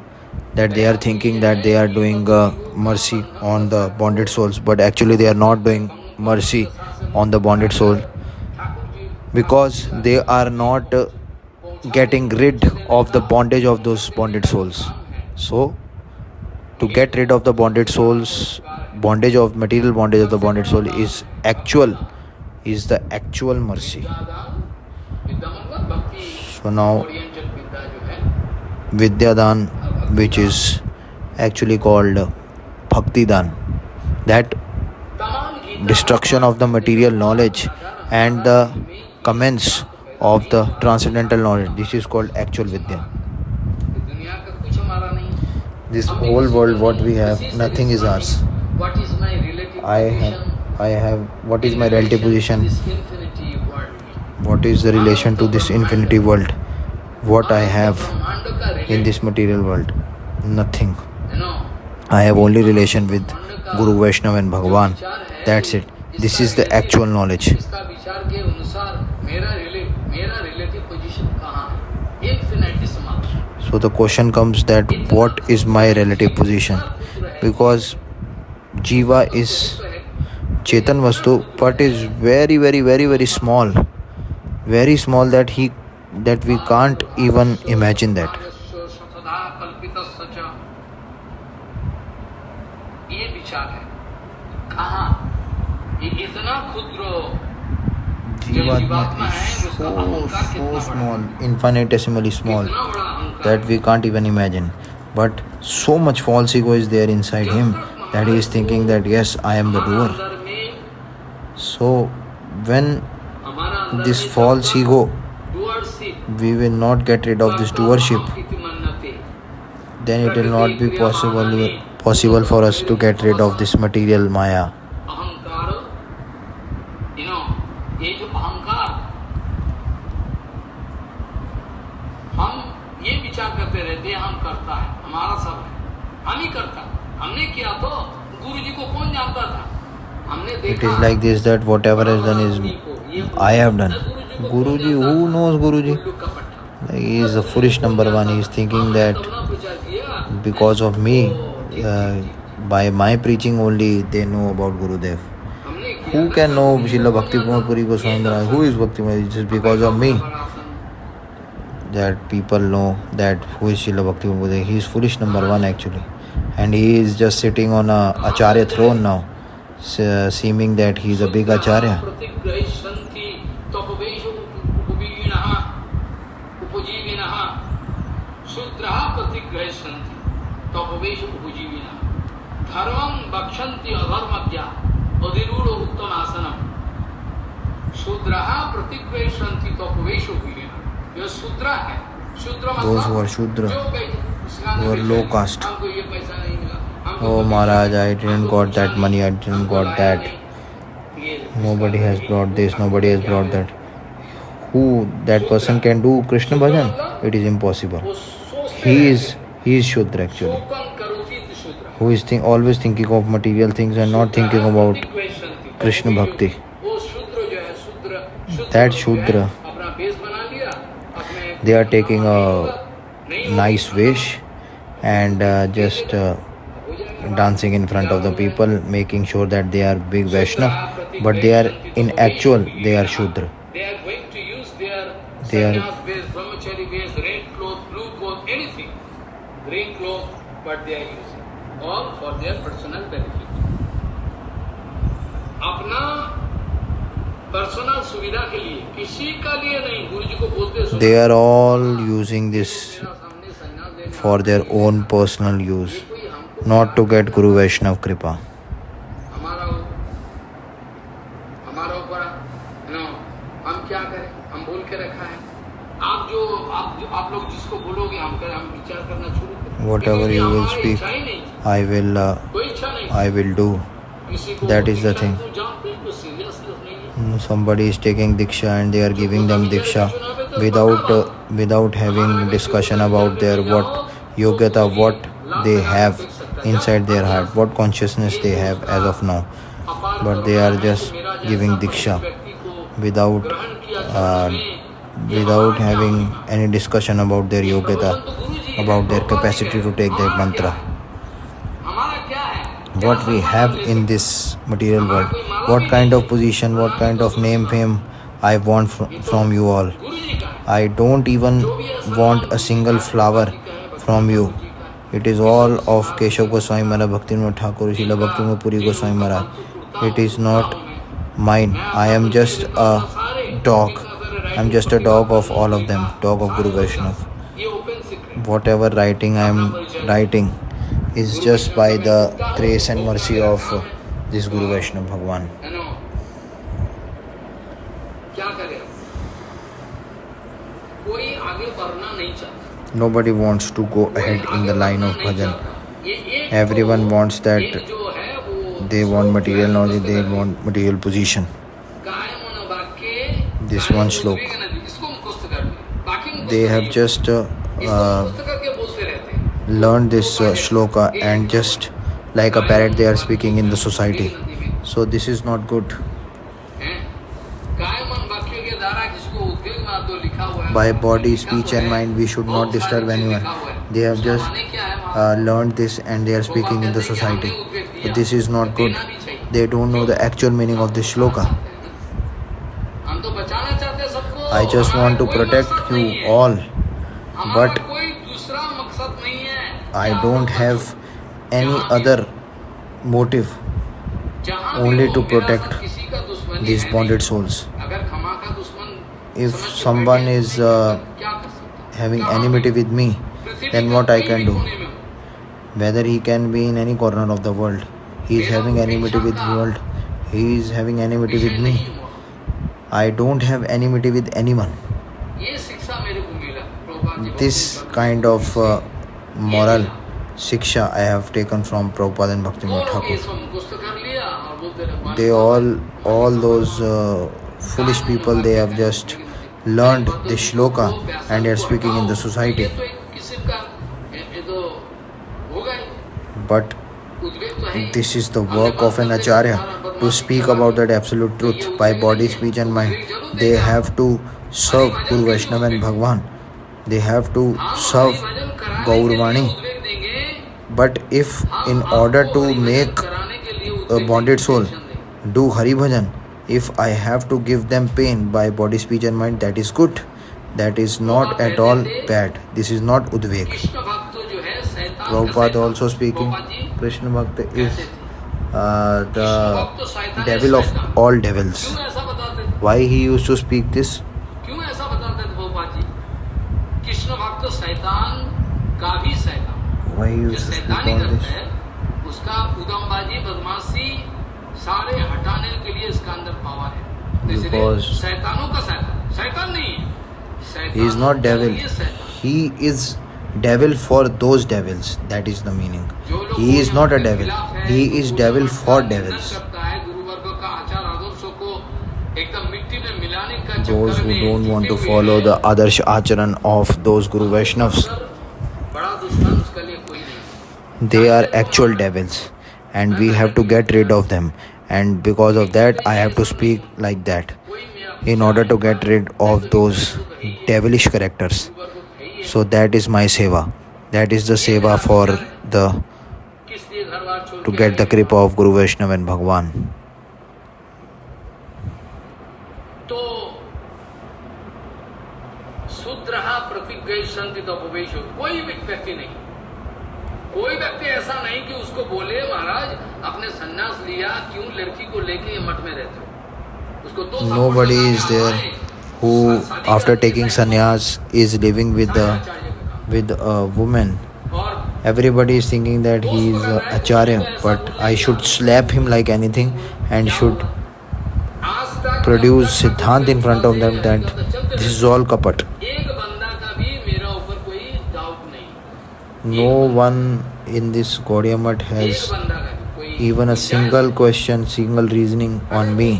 that they are thinking that they are doing uh, mercy on the bonded souls. But actually they are not doing mercy on the bonded soul. Because they are not uh, getting rid of the bondage of those bonded souls. So to get rid of the bonded souls bondage of material bondage of the bonded soul is actual is the actual mercy. So now vidyadan which is actually called bhakti dan that destruction of the material knowledge and the commence of the transcendental knowledge this is called actual vidya this whole world what we have nothing is ours. What is my relative i have i have what is my relative position? What is the relation to this infinity world? What i have in this material world? Nothing. I have only relation with guru vaishnav and bhagwan that's it. This is the actual knowledge. So the question comes that what is my relative position? Because Jiva is Chetan Vastu, but is very, very, very, very small. Very small that he that we can't even imagine that so, so small, infinitesimally small that we can't even imagine. But so much false ego is there inside him that he is thinking that yes, I am the doer. So, when this false ego, we will not get rid of this doership, then it will not be possible possible for us to get rid of this material maya. हमने किया तो गुरु जी को कौन जानता था हमने It देखा is like this that whatever is done is I have done. Guruji, who knows Guruji? उल्लू कपट He is a foolish number one. He is thinking that because of me, uh, by my preaching only, they know about Gurudev. Who can know Srila Bhakti Puri Goswami Who is Bhakti? Just because of me that people know that who is Srila Bhakti Puri. He is foolish number one actually. And he is just sitting on a Acharya throne now, se- seeming that he is a big Acharya. Those who are Shudra, were low cost. Oh Maharaj, I didn't got that money, I didn't got that. Nobody has brought this, nobody has brought that. Who that person can do Krishna bhajan? It is impossible. He is he is Shudra actually. Who is think, always thinking of material things and not thinking about Krishna bhakti. That Shudra, they are taking a nice wish and uh, just uh, dancing in front of the people making sure that they are big Vaishnav but they are in actual they are Shudra. They are going to use their they are based, Brahmachari based, red cloth, blue cloth, anything. Green cloth but they are using all for their personal benefit. Apna they are all using this for their own personal use, not to get Guru Vaishnav Kripa. Whatever you will speak, I will, uh, I will do. That is the thing somebody is taking diksha and they are giving them diksha without uh, without having discussion about their what yogata what they have inside their heart what consciousness they have as of now. But they are just giving diksha without uh, without having any discussion about their yogata about their capacity to take that mantra what we have in this material world. What kind of position what kind of name fame i want fr from you all. I don't even want a single flower from you. It is all of keshav goswami maharaj bhakti, thakur shila bhaktivinoda puri goswami maharaj. It is not mine. I am just a dog. I'm just a dog of all of them. Dog of guru vaishnav. Whatever writing i'm writing is just by the grace and mercy of this Guru Vaishnava Bhagwan. Nobody wants to go ahead in the line of bhajan. Everyone wants that they want material knowledge, they want material position. This one slope. They have just uh, uh, learn this uh, shloka and just like a parrot they are speaking in the society. So this is not good. By body speech and mind we should not disturb anyone. They have just uh, learned this and they are speaking in the society. But this is not good. They don't know the actual meaning of this shloka. I just want to protect you all. But i don't have any other motive only to protect these bonded souls. If someone is uh, having enmity with me then what i can do? Whether he can be in any corner of the world he is having enmity with the world he is having enmity with me i don't have enmity with anyone. This kind of uh, moral Siksha. I have taken from Prabhupada and Bhaktivinoda Thakur. They all, all those uh, foolish people, they have just learned this shloka and they are speaking in the society. But this is the work of an acharya to speak about that absolute truth by body, speech, and mind. They have to serve Guru Vaishnava and Bhagwan. They have to serve Gaurvani. But if in order to make a bonded soul do Hari Bhajan, if I have to give them pain by body, speech, and mind, that is good. That is not at all bad. This is not udveg. Prabhupada also speaking, Krishna Bhakta is uh, the devil of all devils. Why he used to speak this? है उसका उदमबाजी बदमाशी सारे हटाने के लिए इसका अंदर power है तो इसलिए Because- शैतानों का शैतान शैतान नहीं है he is not शैतानों का devil ये शैतान he is devil for those devils that is the meaning जो लोग he is not a Guru devil के खिलाफ है, he is गुरु devil वर्ग for का निंदन devils करता है गुरु वर्ग का आचार आदर्शों को एकदम मिट्टी में मिलाने का those चक्कर who में don't want to जुटे हुए follow हैं। the adarsh acharan of those guru vaishnavas they are actual devils and we have to get rid of them and because of that i have to speak like that कोई मेरा in order to get rid of those devilish characters गुरु वर्ग है ही है। so that is my seva that is the seva for the किस लिए घर बार छोड़ to के get the आए? kripa of guru vaishnav and bhagwan तो शूद्र प्रतिज्ञ संति तपोवेश कोई भी व्यक्ति नहीं कोई व्यक्ति ऐसा नहीं कि उसको बोले महाराज अपने संन्यास लिया क्यों लड़की को लेके ये मठ में रहते हो उसको दो थप्पड़ nobody लगा is के there आए, who शादी after करके taking बैठे। sannyas is living with the आचार्य का काम। with a woman और everybody is thinking that he is a acharya but i should slap him like anything and should आज तक produce जब तक siddhant in front of them that चलते this is all kapat No one in this Gaudiamat has even a single question, single reasoning on me.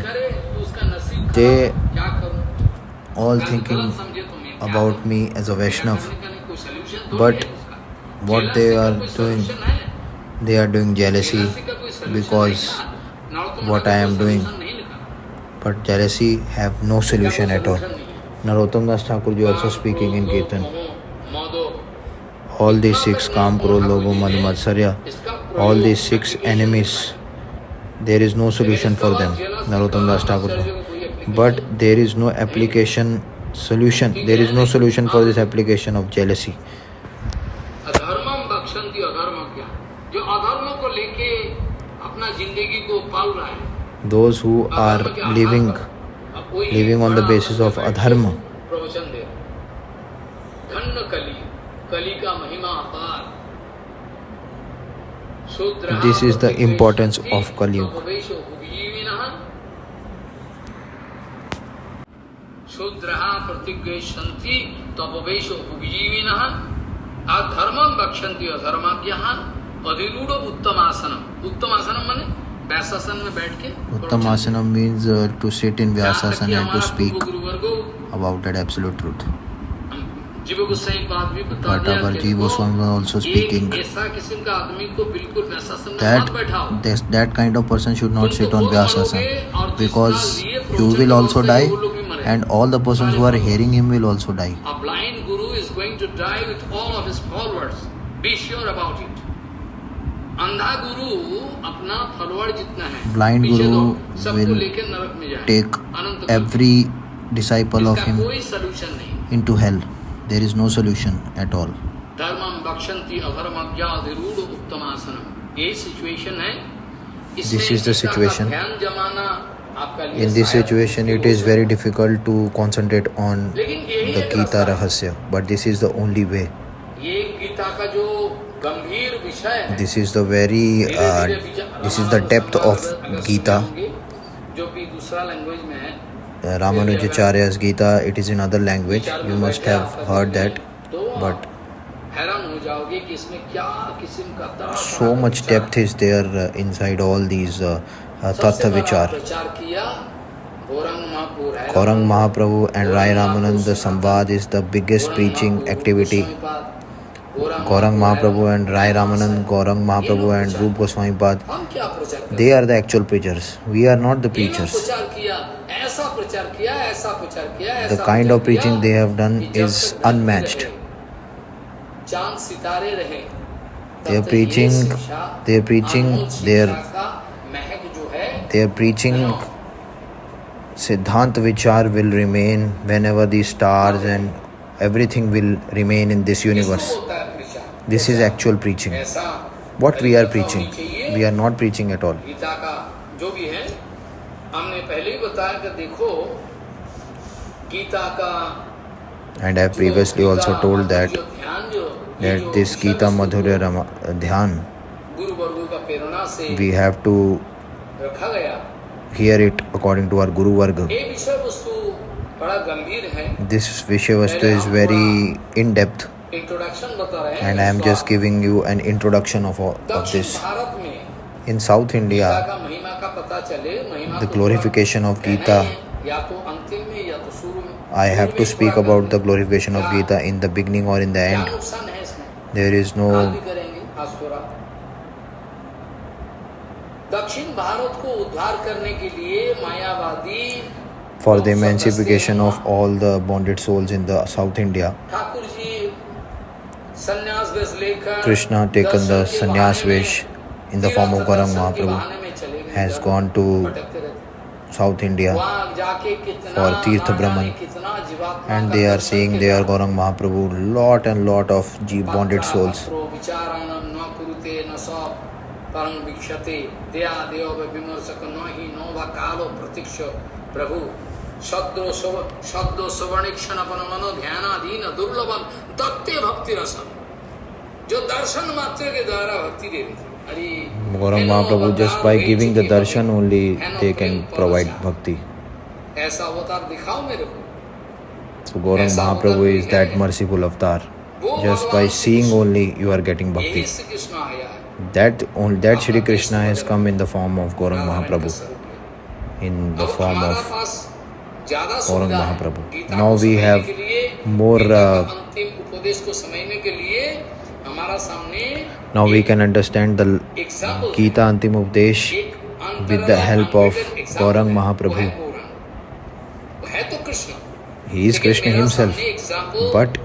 They all thinking about me as a Vaishnav. But what they are doing, they are doing jealousy because what I am doing. But jealousy have no solution at all. Narottam Das also speaking in Kirtan. All these six Kam Krodh Logo Mad Matsarya all these six enemies there is no solution for them Narottam Das Thakur but there is no application solution there is no solution for this application of jealousy है those who are living living on the basis of बैठ This is the importance of Kali Yuga. अधर्मम बक्षंती अधर्माभ्यान उत्तमासनम उत्तमासनम to sit in vyasasan and to speak about that absolute truth speak पूर्व गुरुवर्गो about that absolute truth. जीव गोसाई की बात भी बता But दिया our कि Jiva देखो, Goswami was also एक speaking ऐसा किस्म का आदमी को बिल्कुल वैशासन में that मत बैठाओ this, that kind of person should not तुम sit तो on खुद Vyasasana मरोगे और जिसका because लिए you प्रवचन will करो also उससे die वो लोग भी मरेंगे। and all the persons who are hearing him will also die. A blind guru is going to die with all of his followers. Be sure about it. अंधा गुरु अपना follower जितना है Blind पीछे guru दो, सबको will लेके नरक में जाए there is no solution at all. dharmam bakshanti adharma बक्षंती अधर्मज्ञा uttam उत्तमासनम ye situation hai This is the situation. In this situation, it is very difficult to concentrate on the Gita Rahasya, but this is the only way. ye gita ka jo gambhir vishay hai This is the very, uh, this is the depth of Gita. jo bhi dusra language mein है uh, Ramanujacharya's Gita, it is in other language. You must have heard that. But so much depth is there uh, inside all these uh, uh, Tattva Vichar. Gaurang Mahaprabhu and Rai Ramananda Samvad is the biggest preaching activity. Gaurang Mahaprabhu and Rai Ramanan, Gaurang Mahaprabhu and Rupa Goswami Pad, they are the actual preachers. We are not the preachers. The ऐसा kind प्रचार of preaching किया they have done कि जब is तक धरती unmatched. रहे, चांद सितारे रहे तब They are तक ये preaching- शिक्षा, they are preaching Anmol their- शिक्षा का महक जो है They are preaching Siddhant Vichar will remain whenever the stars and everything will remain in this इसको universe. बोलता है प्रचार This is actual preaching. ऐसा What we are तरीका preaching, होनी चाहिए। we are not preaching at all. Gita का जो भी है हमने पहले ही बताया कि देखो गीता का and I have previously also told that that this Gita Madhurya Rama, uh, Dhyan, we have to hear it according to our Guru Varga. This Vishavastu is very in depth, and I am just giving you an introduction of, all, of this. In South India, the glorification of Gita I have शुरू to में speak थोड़ा about the करना। glorification of क्या- Gita in the beginning or in the क्या end. नुकसान है इसमें There is आज no भी करेंगे आज थोड़ा दक्षिण भारत को उद्धार करने के लिए मायावादी for the लोग सब emancipation रस्ते of all the bonded souls in the South India. Thakur ji संन्यास वेश लेकर Krishna taken the दर्शन के sannyas बहाने vesh में, in the form of तीर्थ Gaurang दर्शन के Mahaprabhu बहाने में चले गए, has इधर gone to भटकते रहते। South India for Tirtha Brahman. And they are saying they are Gaurang Mahaprabhu, lot and lot of Jeev bonded souls. जो दर्शन मात्र के द्वारा भक्ति देती Gauranga Mahaprabhu just by giving the darshan only they can provide bhakti ऐसा अवतार Mahaprabhu is that merciful avatar just by seeing only you are getting bhakti that only that Shri Krishna has come in the form of Gauranga Mahaprabhu in the form of Gauranga Mahaprabhu now we have more संदेश को समझने के लिए हमारा सामने now we can understand the Gita अंतिम उपदेश with the help of Gauranga Mahaprabhu है तो Krishna He is Krishna himself, but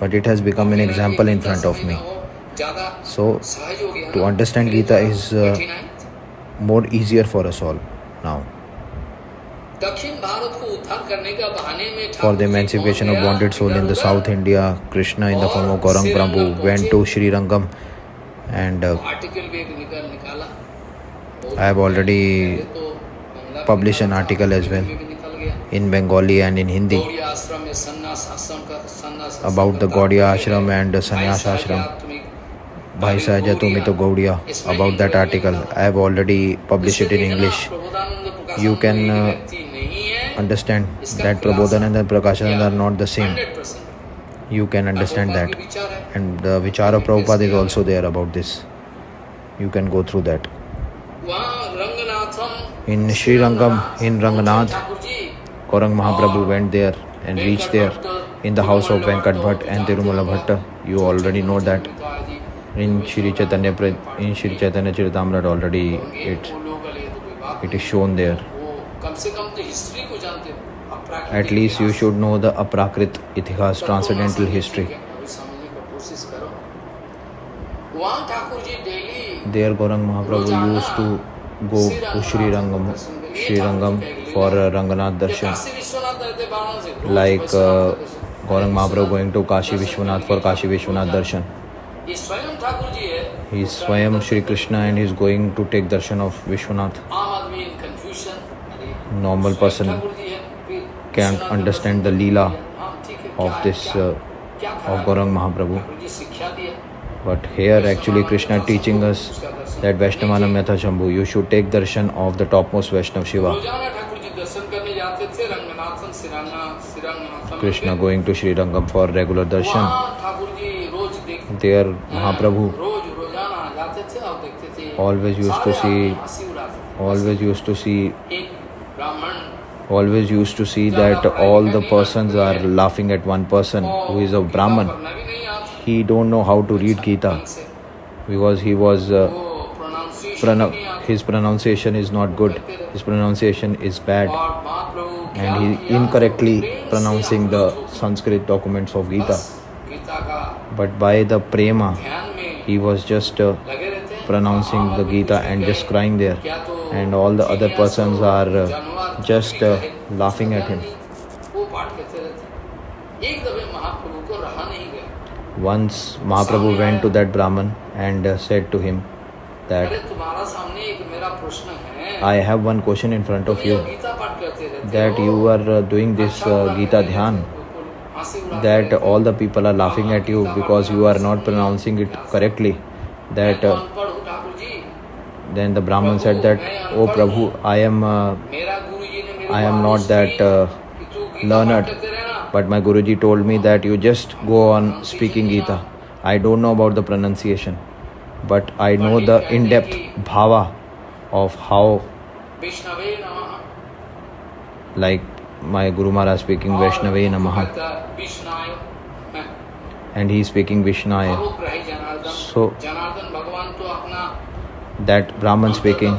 but it has become an example in front of me. So to understand Gita is uh, more easier for us all now. For Thakur the ji emancipation of पहुंच गया, bonded soul in the इधर-उधर। South India, Krishna in the form of Gaurang Prabhu went to Sri Rangam and uh, article भी एक निकाल निकाला बहुत I have already पहले तो बंगला published में an निकाला article था, as well. हिंदी में भी निकल गया। in Bengali and in Hindi गौड़ी आश्रम में सन्यास आश्रम का सन्यास आश्रम about the का Gaudiya तात्पर्य ashram है, and the भाई sannyas साहब, ashram. तुम्हें Bhai Sahaja Tumi to Gaudiya इसमें about that हिंदी में article. निकाला। I have already published it in इसको देखना, English. Prabodhanand Prakashanand You can, एक uh, व्यक्ति नहीं है, understand that prabodhan and the Prakashanand are not the same. You can understand that. And the Vichara Prabhupada is also there about this. You can go through that. In Sri Rangam, in Ranganath, Gaurang Mahaprabhu went there and reached there in the house of Venkat Bhatt and Tirumala Bhatta. You already know that. In Sri Chaitanya, in Sri Chaitanya Charitamrita already it, it is shown there. कम से कम तो history को जानते हो। At least you should know the aprakrit itihas transcendental history there Gauranga Mahaprabhu use to go to Srirangam for Ranganath darshan like Gauranga Mahaprabhu going to Kashi Vishwanath for Kashi Vishwanath darshan. He. स्वयं Shri Krishna and he is going to take darshan of Vishwanath normal person can't understand the Leela of this uh, of Gaurang Mahaprabhu. But here actually Krishna teaching us that Vaishnavana Metha Shambhu, you should take darshan of the topmost Vaishnav Shiva. Krishna going to Sri Rangam for regular darshan. There Mahaprabhu always used to see always used to see always used to see that all the persons are laughing at one person who is a brahman. He don't know how to read gita because he was uh, his pronunciation is not good. His pronunciation is bad. And he incorrectly pronouncing the sanskrit documents of gita. But by the prema he was just uh, pronouncing the gita and just crying there. And all the other persons are uh, just uh, laughing at him. Once Mahaprabhu went to that Brahman and uh, said to him that I have one question in front of you that you are uh, doing this uh, Gita Dhyan that all the people are laughing at you because you are not pronouncing it correctly that uh, then the Brahman said that, Oh Prabhu, I am uh, I am not that uh, learned, but my Guruji told me that you just go on speaking Gita. I don't know about the pronunciation, but I know the in depth bhava of how, like my Guru Maharaj speaking Vaishnave Namaha, and he speaking Vishnaya. So that Brahman speaking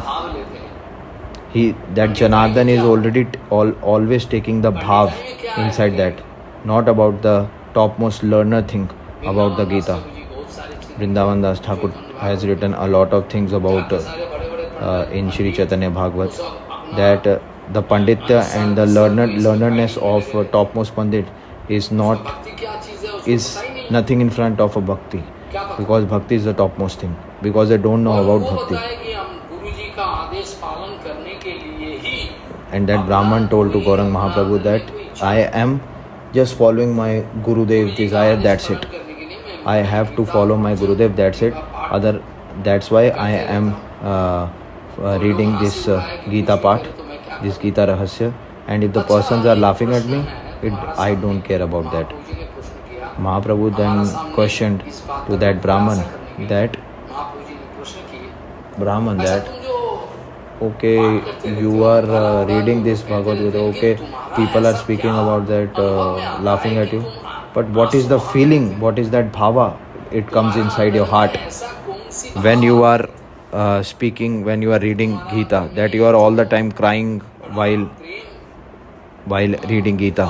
he that janardan is already t- all, always taking the bhav inside that. Not about the topmost learner thing about the gita. Vrindavan das thakur has written a lot of things about uh, uh, in shri chaitanya bhagavat that uh, the panditya uh, and the learned learnedness of uh, topmost pandit is not is nothing in front of a bhakti because bhakti is the topmost thing because they don't know about bhakti. And that Brahman told to Gaurang Mahaprabhu that I am just following my Gurudev desire, that's it. I have to follow my Gurudev, that's it. Other, that's why I am uh, uh, reading this uh, Gita part, this Gita Rahasya. And if the persons are laughing at me, it, I don't care about that. Mahaprabhu then questioned to that Brahman that Brahman that okay you are uh, reading this bhagavad gita okay people are speaking about that uh, laughing at you. But what is the feeling what is that bhava? It comes inside your heart. When you are uh, speaking when you are reading gita that you are all the time crying while while reading gita.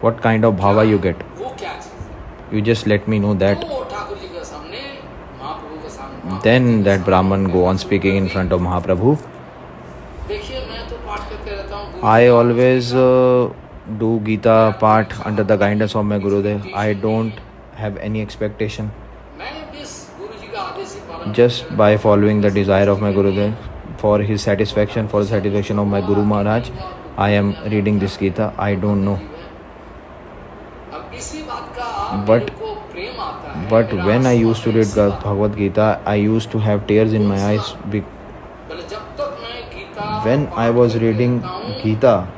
What kind of bhava you get? You just let me know that. Then that Brahman go on speaking in front of Mahaprabhu तो हूँ I always uh, do Gita part under the guidance of my Gurudev. I don't have any expectation. He Just by following the desire of my Gurudev, for his satisfaction, for the satisfaction of my Guru Maharaj, I am reading this Gita. I don't know. But- but when I used to read Bhagavad Gita, I used to have tears in my eyes. When I was reading Gita,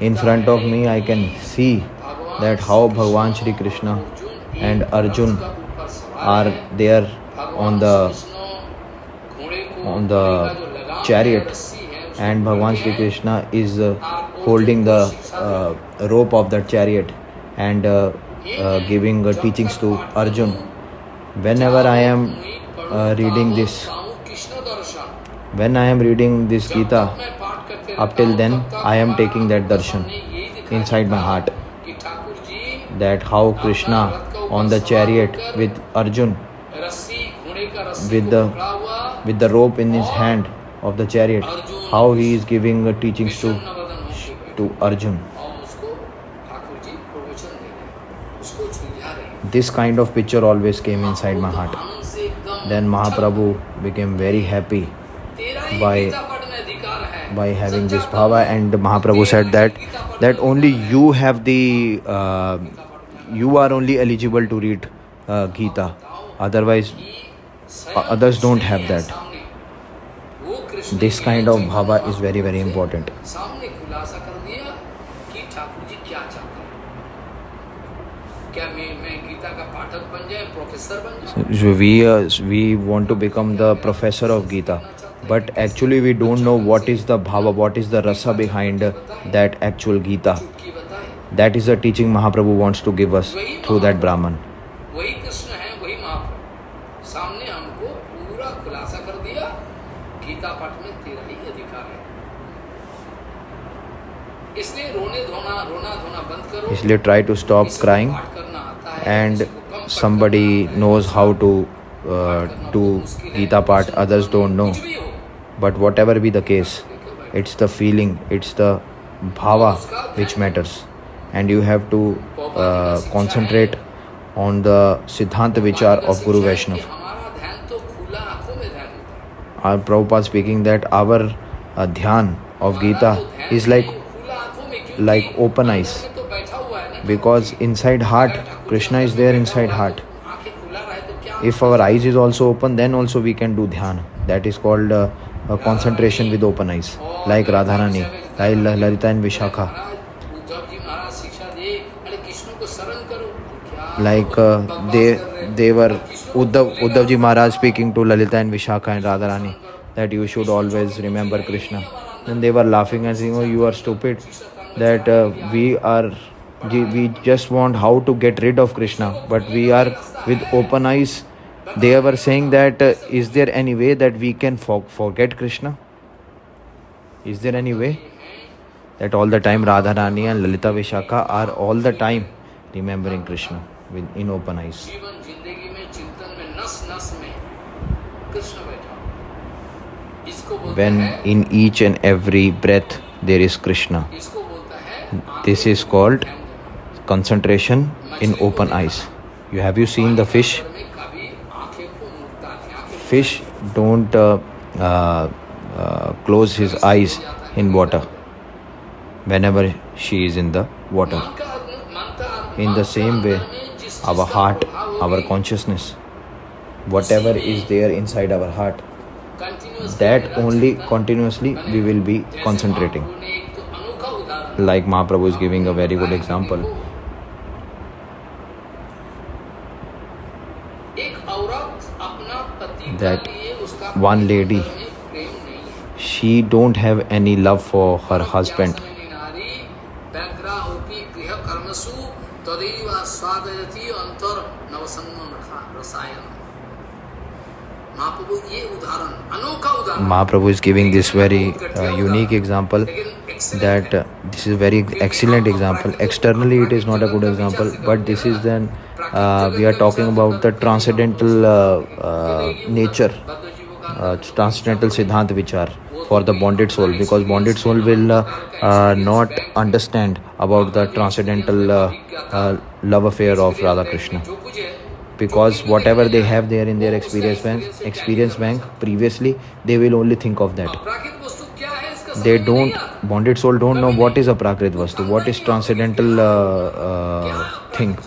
in front of me, I can see that how Bhagwan Shri Krishna and Arjun are there on the on the chariot, and Bhagwan Shri Krishna is uh, holding the uh, rope of that chariot and. Uh, uh, giving uh, teachings to Arjun. Whenever I am uh, reading this, when I am reading this Gita, up till then I am taking that darshan inside my heart. That how Krishna on the chariot with Arjun, with the with the rope in his hand of the chariot, how he is giving teachings to to Arjun. this kind of picture always came inside my heart. Then Mahaprabhu became very happy by by having this bhava and Mahaprabhu said that that only you have the uh, you are only eligible to read uh, Gita. Otherwise others don't have that. This kind of bhava is very very important. so we uh, we want to become the professor of Gita चाहते but actually we don't know what is the bhava what is the rasa behind that actual gita चुटकी बताए that is the teaching mahaprabhu wants to give us through that brahman वही कृष्ण है वही महाप्रभु सामने हमको पूरा खुलासा कर दिया गीता पाठ में तेरा ही अधिकार है इसलिए रोने धोना रोना धोना बंद somebody knows how to uh, do Gita part, others don't know. But whatever be the case, it's the feeling, it's the bhava which matters, and you have to uh, concentrate on the Siddhanta Vichar of Guru Vaishnava. Our Prabhupada speaking that our uh, dhyan of Gita is like like open eyes because inside heart krishna is there inside heart तो if our eyes is also open then also we can do dhyan that is called uh, uh, concentration with open eyes like radharani like La- lalita and vishakha like uh, they they were uddhav uddhav ji maharaj speaking to lalita and vishakha and radharani that you should always remember krishna and they were laughing and saying oh you are stupid that uh, we are we just want how to get rid of krishna but we are with open eyes. They were saying that uh, is there any way that we can for- forget krishna? Is there any way that all the time radharani and lalita vishakha are all the time remembering krishna with in open eyes? When in each and every breath there is krishna. this is called concentration in open eyes. You have you seen the fish? Fish don't uh, uh, uh, close his eyes in water whenever she is in the water. In the same way our heart our consciousness whatever is there inside our heart that only continuously we will be concentrating. Like mahaprabhu is giving a very good example. that one lady she don't have any love for her husband. Mahaprabhu is giving this very uh, unique example that uh, this is very excellent example. Externally it is not a good example but this is then uh, we are talking about the transcendental uh, uh nature uh, transcendental siddhant vichar for the bonded soul because bonded soul will uh, not understand about the transcendental love affair of radha krishna because whatever they have there in their experience bank, experience bank previously they will only think of that they don't bonded soul don't know what is a prakrit vastu what is transcendental uh, uh, thing.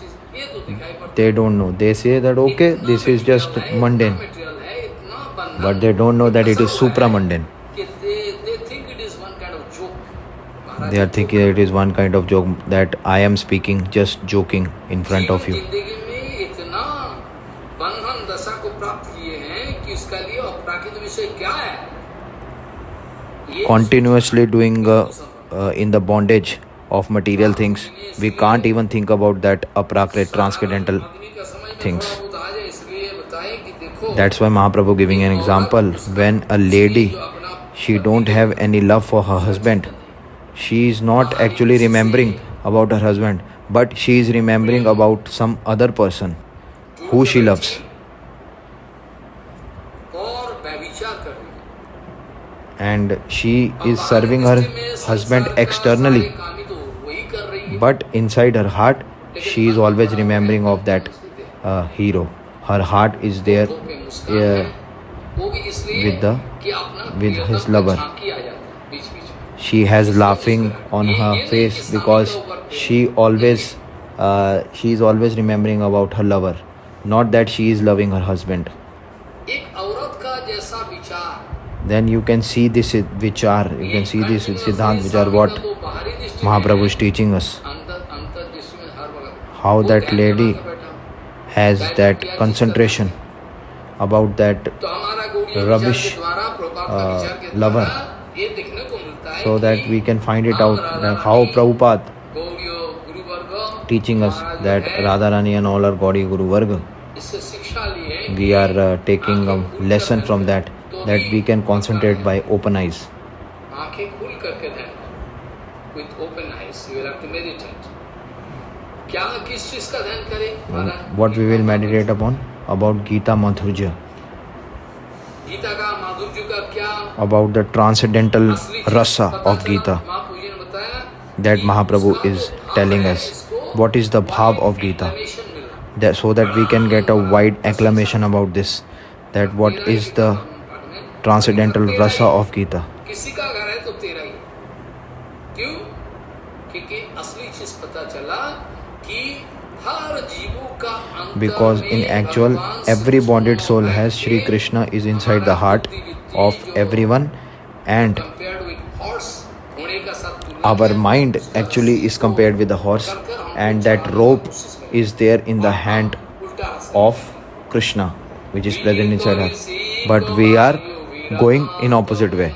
They don't know. They say that okay this is just mundane. But they don't know that it is supra mundane they are thinking it is one kind of joke that i am speaking just joking in front of you. continuously doing uh, uh, in the bondage of material things. We can't even think about that aprakrit transcendental things. That's why mahaprabhu giving an example. When a lady she don't have any love for her husband she is not actually remembering about her husband but she is remembering about some other person who she loves. and she is serving her husband externally. But inside her heart she is always remembering of that uh, hero. Her heart is there uh, with the with his lover. She has laughing on her face because she always uh, she is always remembering about her lover. Not that she is loving her husband then you can see this vichar you can see this siddhant vichar what mahaprabhu is teaching us. How that lady has that concentration about that rubbish uh, lover so that we can find it out like how prabhupada teaching us that radharani and all are gaudi guru varga we are uh, taking a lesson from that that we can concentrate by open eyes. With open eyes, you will have to meditate. Hmm. What we will meditate upon? About Gita Madhurja. About the transcendental rasa of Gita that Mahaprabhu is telling us. What is the bhav of Gita? That, so that we can get a wide acclamation about this. That what is the पाठ में, transcendental तेरा rasa he. of Gita. किसी का घर है तो तेरा ही क्यों क्योंकि असली चीज पता चला कि हर जीवों का अंतर Because in में actual, भगवान every सूक्ष्म bonded soul होकर has Shri के Krishna is inside the हमारा heart बुद्धि विद्धि of जो everyone and compared with horse, घोड़े का साथ तुलना our किया, mind उसका actually is compared with the horse करकर हमको and that चलाने की rope कोशिश करें। is there in the hand उल्टा रास्ता of Krishna which is present inside us but we are going in opposite way.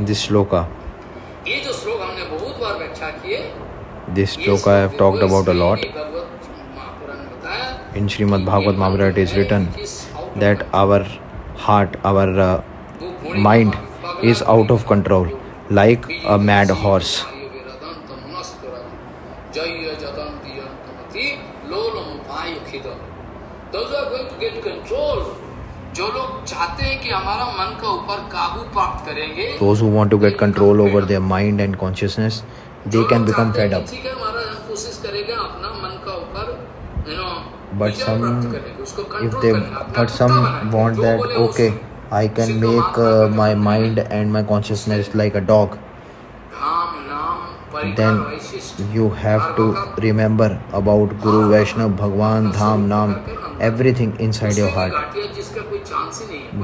This shloka. this shloka I have talked about a lot. in Srimad Bhagavad Mamra it is written that our heart our uh, mind is out of control like a mad horse. भक्ति लोलोमुपाय खिदो। Those are going to get control जो लोग चाहते हैं कि हमारा मन का ऊपर काबू प्राप्त करेंगे those who want to get control over their mind and consciousness they can become fed up ठीक है हमारा कोशिश करेगा अपना मन का ऊपर you know but some if they but some want that okay I can make my mind and my consciousness like a dog then you have to remember about Guru Vaishnav, Bhagwan, Dham, Nam, everything inside your heart.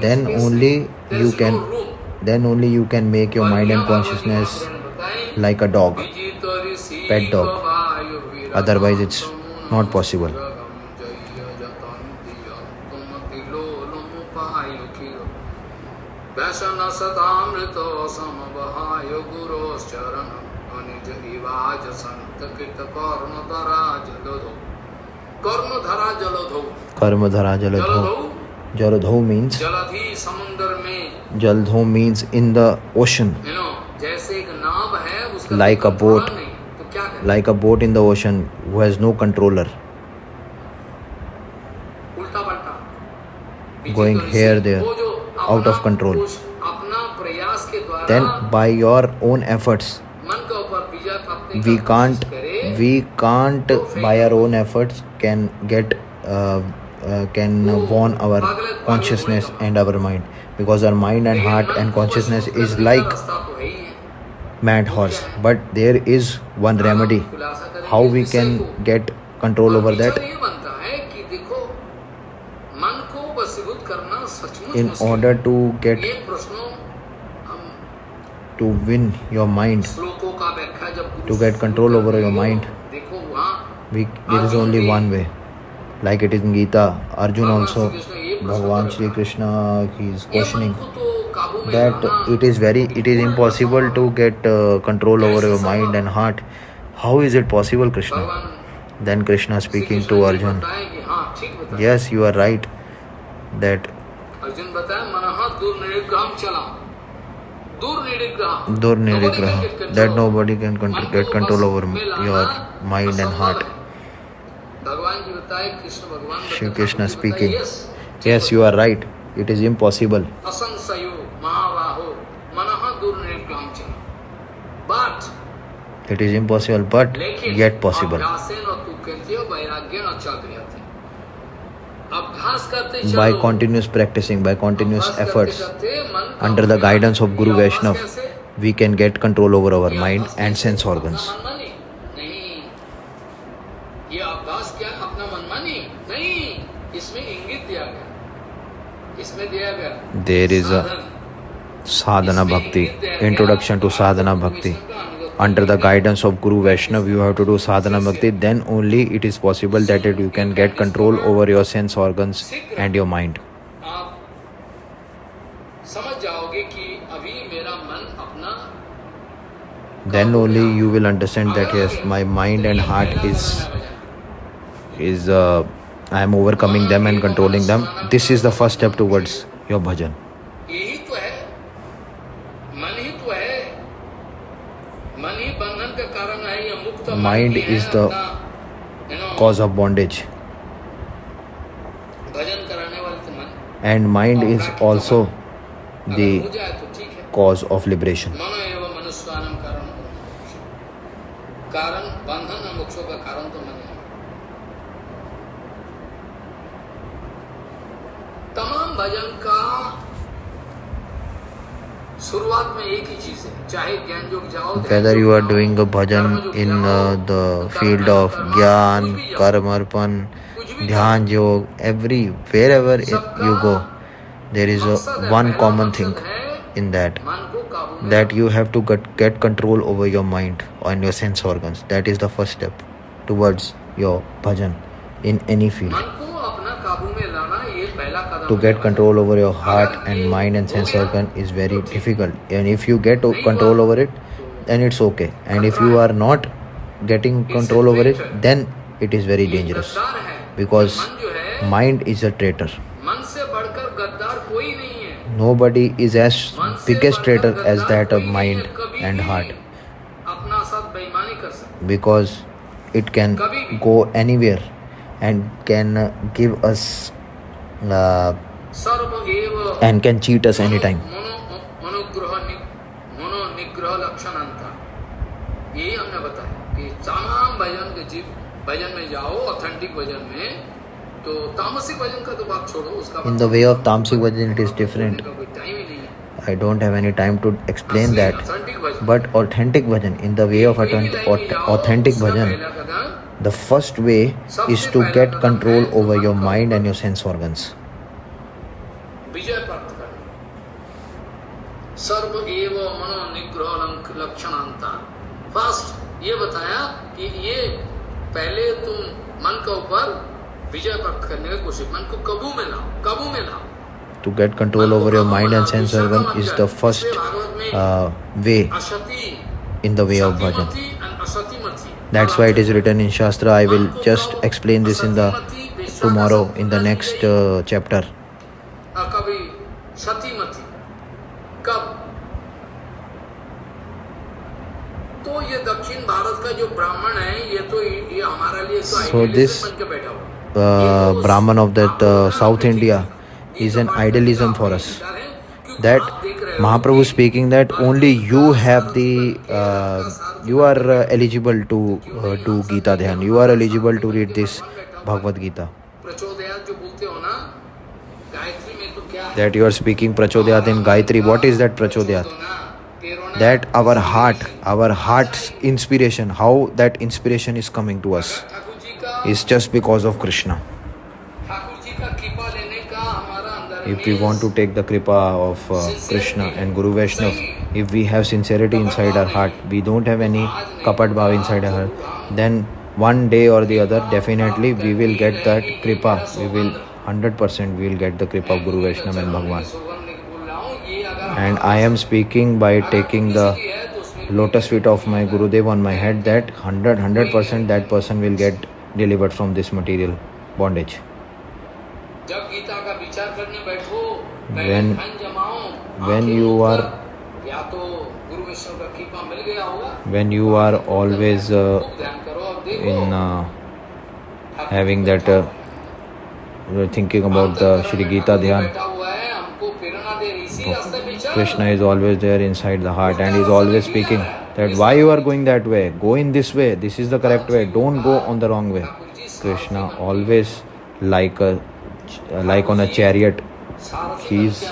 Then only you can then only you can make your mind and consciousness like a dog, pet dog. Otherwise it's not possible. कर्म धरा जलधो? जलधो means समुद्र में। जलधो means in the ocean जैसे एक नाव है like a boat like a boat in the ocean who has no controller going here there out of control अपना प्रयास के द्वारा then by your own efforts we can't we can't by our own efforts can get uh, uh, can warn our consciousness and our mind. Because our mind and heart and consciousness is like mad horse. But there is one remedy. How we can get control over that? In order to get to win your mind to get control over your mind. We, there is only one way. Like it is in Gita, Arjun also, Bhagavan Sri Krishna, he is questioning that it is very, it is impossible to get uh, control over your mind and heart. How is it possible, Krishna? Then Krishna speaking to Arjun, yes, you are right that Dur that nobody can control, get control over your mind and heart. Shri Krishna speaking. Yes, you are right. It is impossible. It is impossible, but yet possible by continuous practicing, by continuous efforts, under the guidance of Guru Vaishnav, we can get control over our mind and sense organs. There is a sadhana bhakti, introduction to sadhana bhakti under the guidance of Guru Vaishnav, you have to do sadhana bhakti, then only it is possible that it, you can get control over your sense organs and your mind. Then only you will understand that yes, my mind and heart is is uh, I am overcoming them and controlling them. This is the first step towards your bhajan. mind is the cause of bondage. And mind is also the cause of liberation. Whether you are doing a bhajan in uh, the field of Gyan, Karmarpan, Dhyan Yoga, every wherever it, you go, there is a, one common thing in that that you have to get, get control over your mind and your sense organs. That is the first step towards your bhajan in any field to get control over your heart and mind and sense organ is very difficult. And if you get control over it then it's okay. And if you are not getting control over it then it is very dangerous. Because mind is a traitor. Nobody is as biggest traitor as that of mind and heart. Because it can go anywhere and can give us uh, सर्व एव and can cheat us anytime. मनो मनोग्रह नि- मनो निग्रह लक्षण अंतर यही हमने बताया कि तमाम भजन के जीव भजन में जाओ ऑथेंटिक भजन में तो तामसिक भजन का तो बात छोड़ो उसका In the way of Tamsik Bhajan, it is different. का कोई टाइम ही नहीं है I don't have any time to explain that. Authentic bhajan But authentic bhajan, in the way of कोई भी authentic, लाइन में जाओ, authentic उसका bhajan, पहला कदम the first way is to get control over your mind and your sense organs. विजय प्राप्त करना सर्व एव मनो निग्रह लंक- लक्षणांता फर्स्ट ये बताया कि ये पहले तुम मन के ऊपर विजय प्राप्त करने की कोशिश मन को काबू में लाओ काबू में लाओ To get control over your mind and sense organ is the first uh, way असति in the way of bhajan. that's why it is written in shastra. I will just explain this in the tomorrow in the next uh, chapter. So this uh, brahman of that uh, south india is an idealism for us. that Mahaprabhu speaking that only you have the uh, you are uh, eligible to uh, do Gita Dhyan. You are eligible to read this Bhagavad Gita. That you are speaking Prachodayat in Gayatri. What is that Prachodayat? That our heart, our heart's inspiration, how that inspiration is coming to us is just because of Krishna if we want to take the kripa of uh, krishna and guru vaishnav if we have sincerity inside our heart we don't have any kapat bhav inside our heart then one day or the other definitely we will get that kripa. We will 100% we will get the kripa of guru vaishnav and bhagwan. And i am speaking by taking the lotus feet of my gurudev on my head that 100 100% that person will get delivered from this material bondage when when you are when you are always uh, in uh, having that uh, thinking about the Shri Gita Dhyan. Krishna is always there inside the heart and is always speaking that why you are going that way? Go in this way. This is the correct way. don't go on the wrong way. Krishna always like a uh, like on a chariot. he's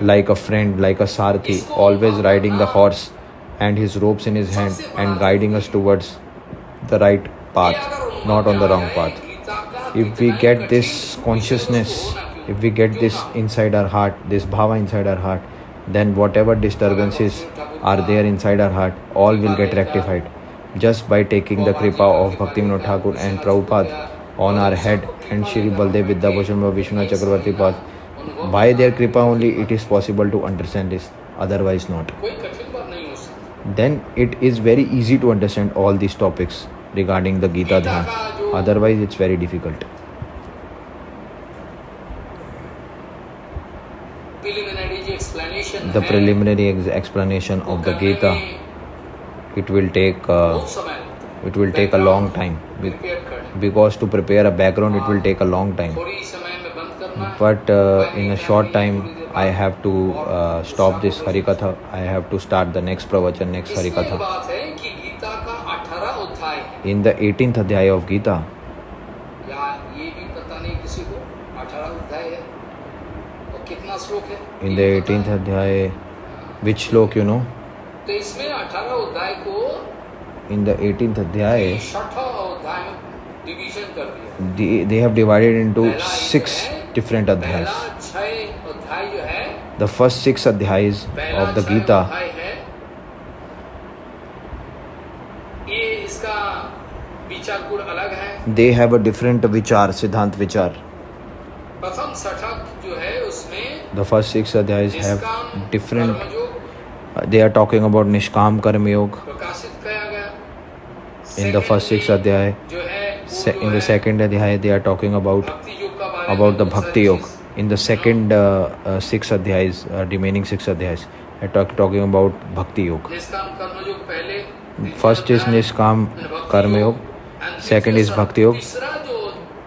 like a friend, like a Sarthi, always riding the horse and his ropes in his hand and guiding us towards the right path, not on the wrong path. If we get this consciousness, if we get this inside our heart, this bhava inside our heart, then whatever disturbances are there inside our heart, all will get rectified. Just by taking the kripa of bhakti Thakur and Prabhupada on our head and Shri Baladev Vidyabhushan व विष्णु चक्रवर्ती पास by their kripa only it is possible to understand this otherwise not then it is very easy to understand all this topics regarding the Gita dhyan otherwise it's very difficult the preliminary explanation of the Gita it will take बहुत समय लगता है it will take a long time Be- prepare करने because to prepare a background it will take a long time. थोड़ी समय में बंद करना है But uh, in a short time, I have to uh, stop this Harikatha. I have to start the next pravachan, next इसमें एक Harikatha. बात है कि गीता का 18 अध्याय है In the 18th Adhyaya of Gita, या ये भी पता नहीं किसी को 18 अध्याय है और कितना श्लोक है in the 18th Adhyaya, which slok you know? तो इसमें 18 अध्याय को in the 18th Adhyay, they, they have divided into six different adhyays The first six adhyays of the Gita they have a different vichar siddhant vichar प्रथम सठक जो है उसमें the first six adhyays have different they are talking about nishkam karmayoga In the first six Secondly, adhyaya, जो है वो Se- जो in the है second adhyaya they are talking about भक्ति योग का बारे में about the बहुत सारी bhakti yoga चीज- in the second uh, uh, six adhyayas uh, remaining six adhyayas are talk, talking about bhakti yoga निष्काम कर्मयोग पहले द्वितीय first is अध्याय, nishkam and भक्ति karma योग, yoga and second is तीसरा- bhakti yoga तीसरा जो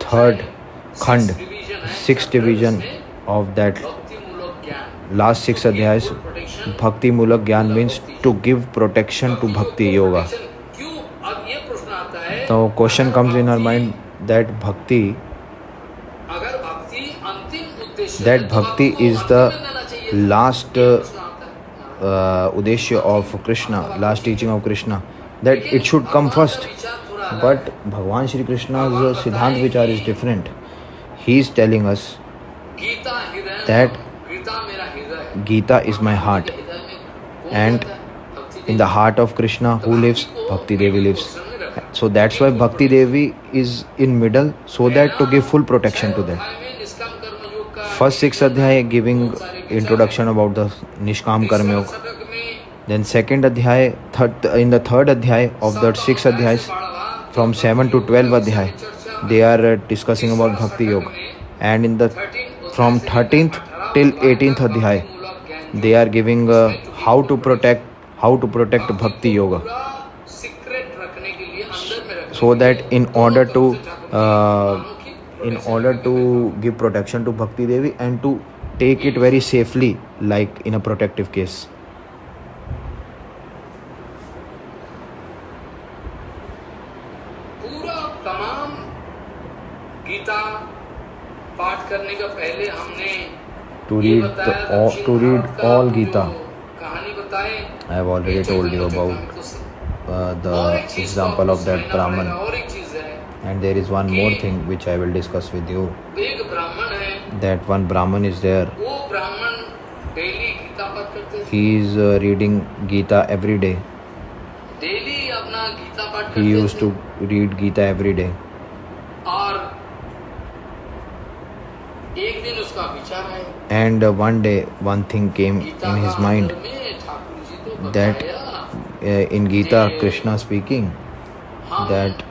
third six khand division है, sixth chapter division उसमें of that भक्तिमूलक ज्ञान last six To give adhyayas full protection bhakti mulak gyan means to give protection to bhakti yoga Now question comes in our mind that bhakti that bhakti is the last uh, uh, udeshya of Krishna, last teaching of Krishna, that it should come first. But Bhagavan Sri Krishna's Siddhant Vichar is different. He is telling us that Gita is my heart, and in the heart of Krishna, who lives? Bhakti Devi lives. So that's why Bhakti Devi is in middle so that to give full protection to them. First six adhyaya giving introduction about the Nishkam Karma Yoga. Then second adhyaya, third, in the third adhyaya of the six adhyayas from 7 to 12 adhyaya, they are uh, discussing about Bhakti Yoga and in the from 13th till 18th adhyaya, they are giving uh, how to protect how to protect Bhakti Yoga so that in order to uh, in order to give protection to bhakti devi and to take it very safely like in a protective case to read the, all, to read all Gita. I have already told you about uh, the example of that Brahman. And there is one more thing which I will discuss with you. That one Brahman is there. He is uh, reading Gita every day. He used to read Gita every day. And uh, one day, one thing came in his mind that in Gita, Krishna speaking हम that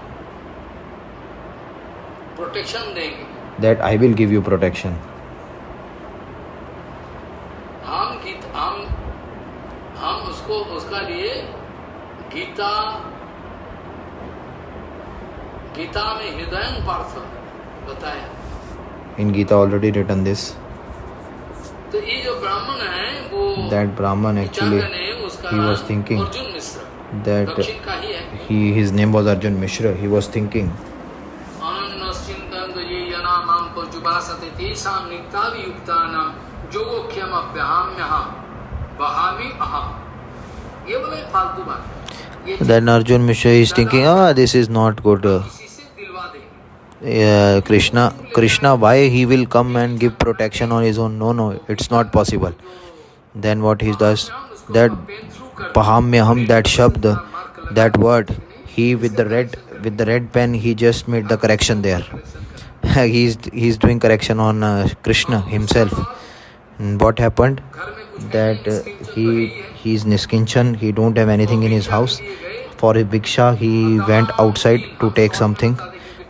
protection देंगे that I will give you protection. हम गीत हम हम उसको उसका लिए गीता गीता में हृदय पार्थ बताया In Gita, already written this that brahman actually he was thinking that he his name was arjun mishra he was thinking then arjun mishra is thinking ah this is not good Krishna, Krishna, why he will come and give protection on his own? No, no, it's not possible. then what he does? That vahamyaham that shabd that word he with the red with the red pen he just made the correction there. He's he's doing correction on uh, krishna himself. And what happened? That uh, he he's niskinchan he don't have anything in his house. For a bhiksha he went outside to take something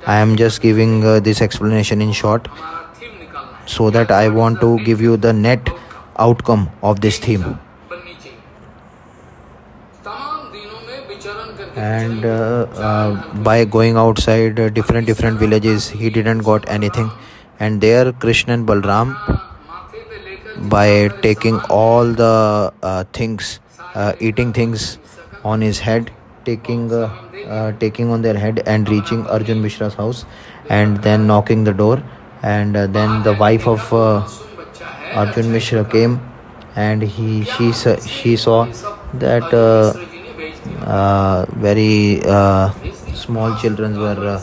i am just giving uh, this explanation in short so that i want to give you the net outcome of this theme. And uh, uh, by going outside uh, different different villages he didn't got anything. And there krishna and balram by taking all the uh, things uh, eating things on his head taking uh, uh, taking on their head and reaching arjun mishra's house and then knocking the door. And uh, then the wife of uh, arjun mishra came and he she she saw that uh, uh, very small children were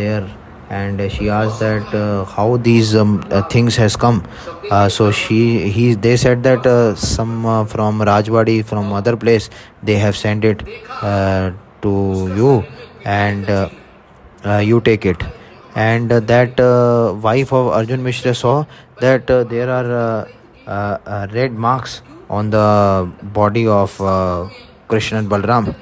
there and she asked that uh, how these um, uh, things has come. Uh, so she he they said that uh, some uh, from rajwadi from other place they have sent it uh, to you and you take it. And that wife of arjun mishra saw that there are red marks on the body of krishna and balram.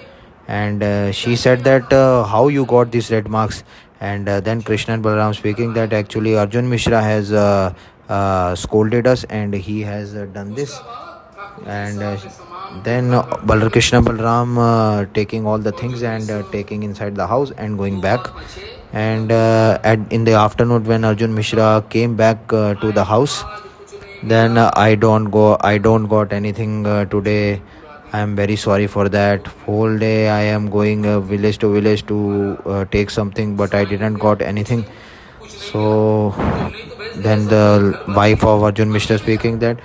And she said that how you got these red marks and uh, then krishna and balram speaking that actually arjun mishra has uh, uh, scolded us and he has uh, done this. And uh, then Balar krishna balram uh, taking all the things and taking inside the house and going back. And at in the afternoon when arjun mishra came back to the house then i don't go i don't got anything today i am very sorry for that. Whole day i am going uh, village to village to uh, take something but i didn't got anything. So then the wife of arjun mishra speaking that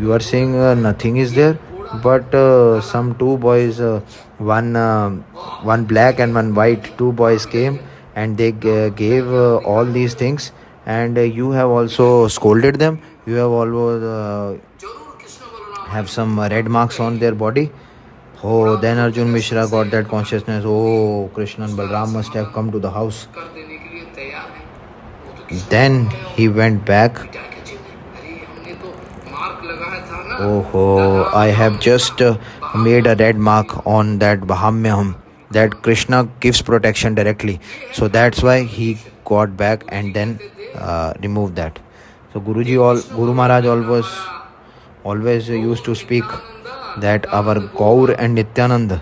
you are saying uh, nothing is there but uh, some two boys uh, one uh, one black and one white two boys came and they g- gave uh, all these things. And uh, you have also scolded them. You have always uh, have some red marks on their body. Oh, then Arjun Mishra got that consciousness. Oh, Krishna and Balram must have come to the house. Then he went back. Oh, I have just uh, made a red mark on that Bahamyaham. That Krishna gives protection directly. So that's why he got back and then uh, removed that. So Guruji all, Guru Maharaj always always used to speak that our Gaur and Nityanand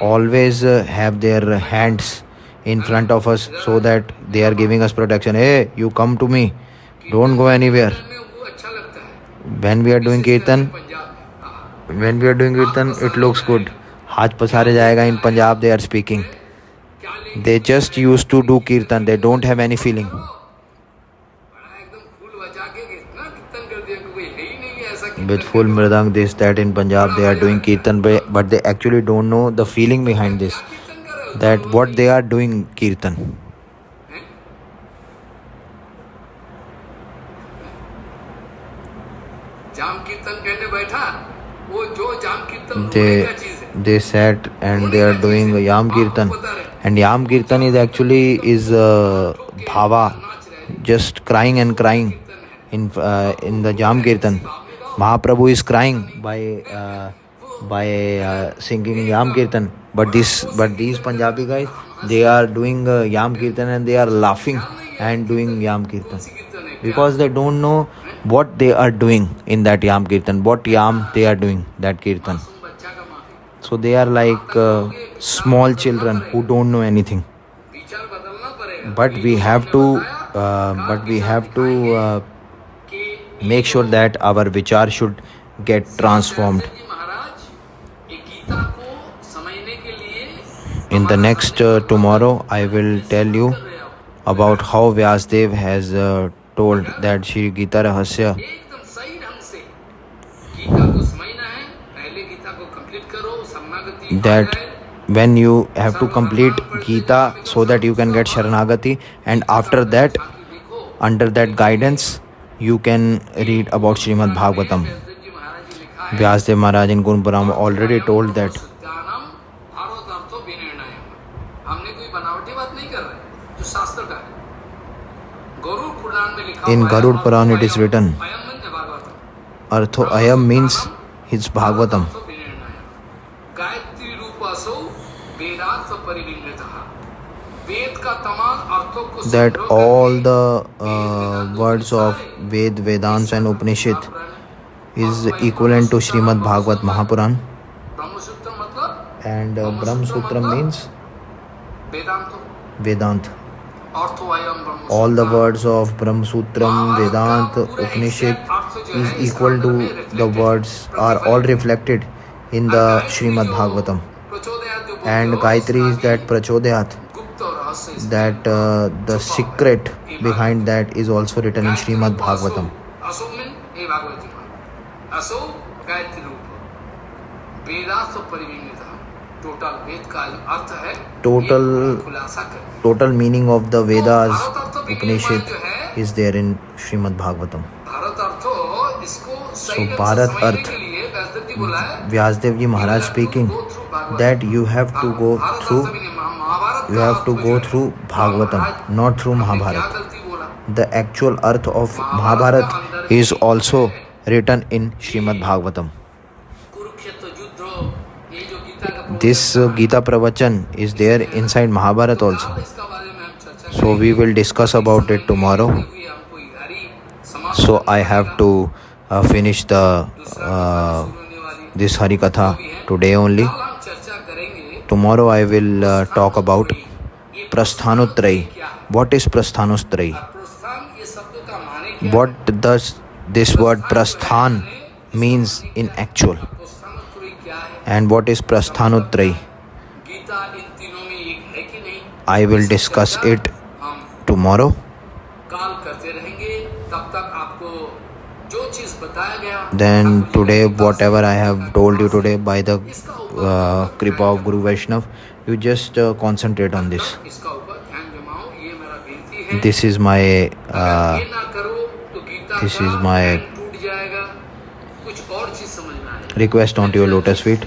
always uh, have their hands in front of us so that they are giving us protection. Hey, you come to me, don't go anywhere. When we are doing Kirtan, when we are doing Kirtan, it looks good. Haath Pasare Jayega in Punjab, they are speaking. They just used to do Kirtan, they don't have any feeling. with full mridang, this, that. In Punjab, they are doing kirtan, but they actually don't know the feeling behind this. That what they are doing kirtan. They, they sat and they are doing Yam Kirtan and Yam Kirtan is actually is uh, bhava just crying and crying in uh, in the Jam Kirtan. Mahaprabhu is crying by uh, by uh, singing Yam Kirtan. But this but these Punjabi guys they are doing uh, Yam Kirtan and they are laughing and doing Yam Kirtan because they don't know what they are doing in that Yam Kirtan, what Yam they are doing that Kirtan. So they are like uh, small children who don't know anything. But we have to, uh, but we have to uh, make sure that our vichar should get transformed. In the next uh, tomorrow i will tell you about how vyasdev has uh, told that shri gita rahasya that when you have to complete gita so that you can get sharanagati and after that under that guidance you can read about Shrimad Bhagavatam Vyasadev Maharaj in Gurupura already told that in Garuda Purana it is written अर्थो अयम means his Bhagavatam that all the uh, words of Ved, Vedants and Upanishad is equivalent to Srimad Bhagavat Mahapuran and uh, Brahm Sutra means Vedant. All the words of Brahm Sutram, Vedant, Upanishad is equal to the words are all reflected in the Srimad Bhagavatam. And Gayatri is that Prachodayat that uh, the secret behind that is also written in Srimad Bhagavatam. Total total meaning of the Vedas Upanishad is there in Srimad Bhagavatam. So Bharat Arth Vyasdev Ji Maharaj speaking that you have to go through you have to go through Bhagavatam, not through Mahabharata. The actual arth of Mahabharata is also written in Srimad Bhagavatam. This Gita Pravachan is there inside Mahabharata also. So we will discuss about it tomorrow. So I have to uh, finish the uh, this Harikatha today only tomorrow I will uh, talk about Prasthanotrayi. What is Prasthanotrayi? What does this word Prasthan means in actual? And what is Prasthanotrayi? I will discuss it tomorrow. Then today, whatever I have told you today, by the uh, kripa Guru Vaishnav. You just uh, concentrate on this. This is my. Uh, this is my request onto your lotus feet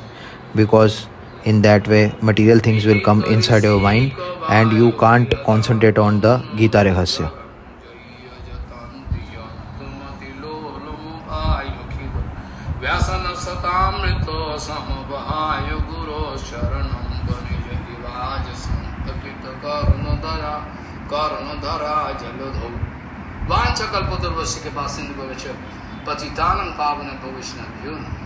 because in that way material things will come inside your mind and you can't concentrate on the Gita Rahasya. वांछा कल्पतुर्वश्य के पास पतितानम पावन भविष्य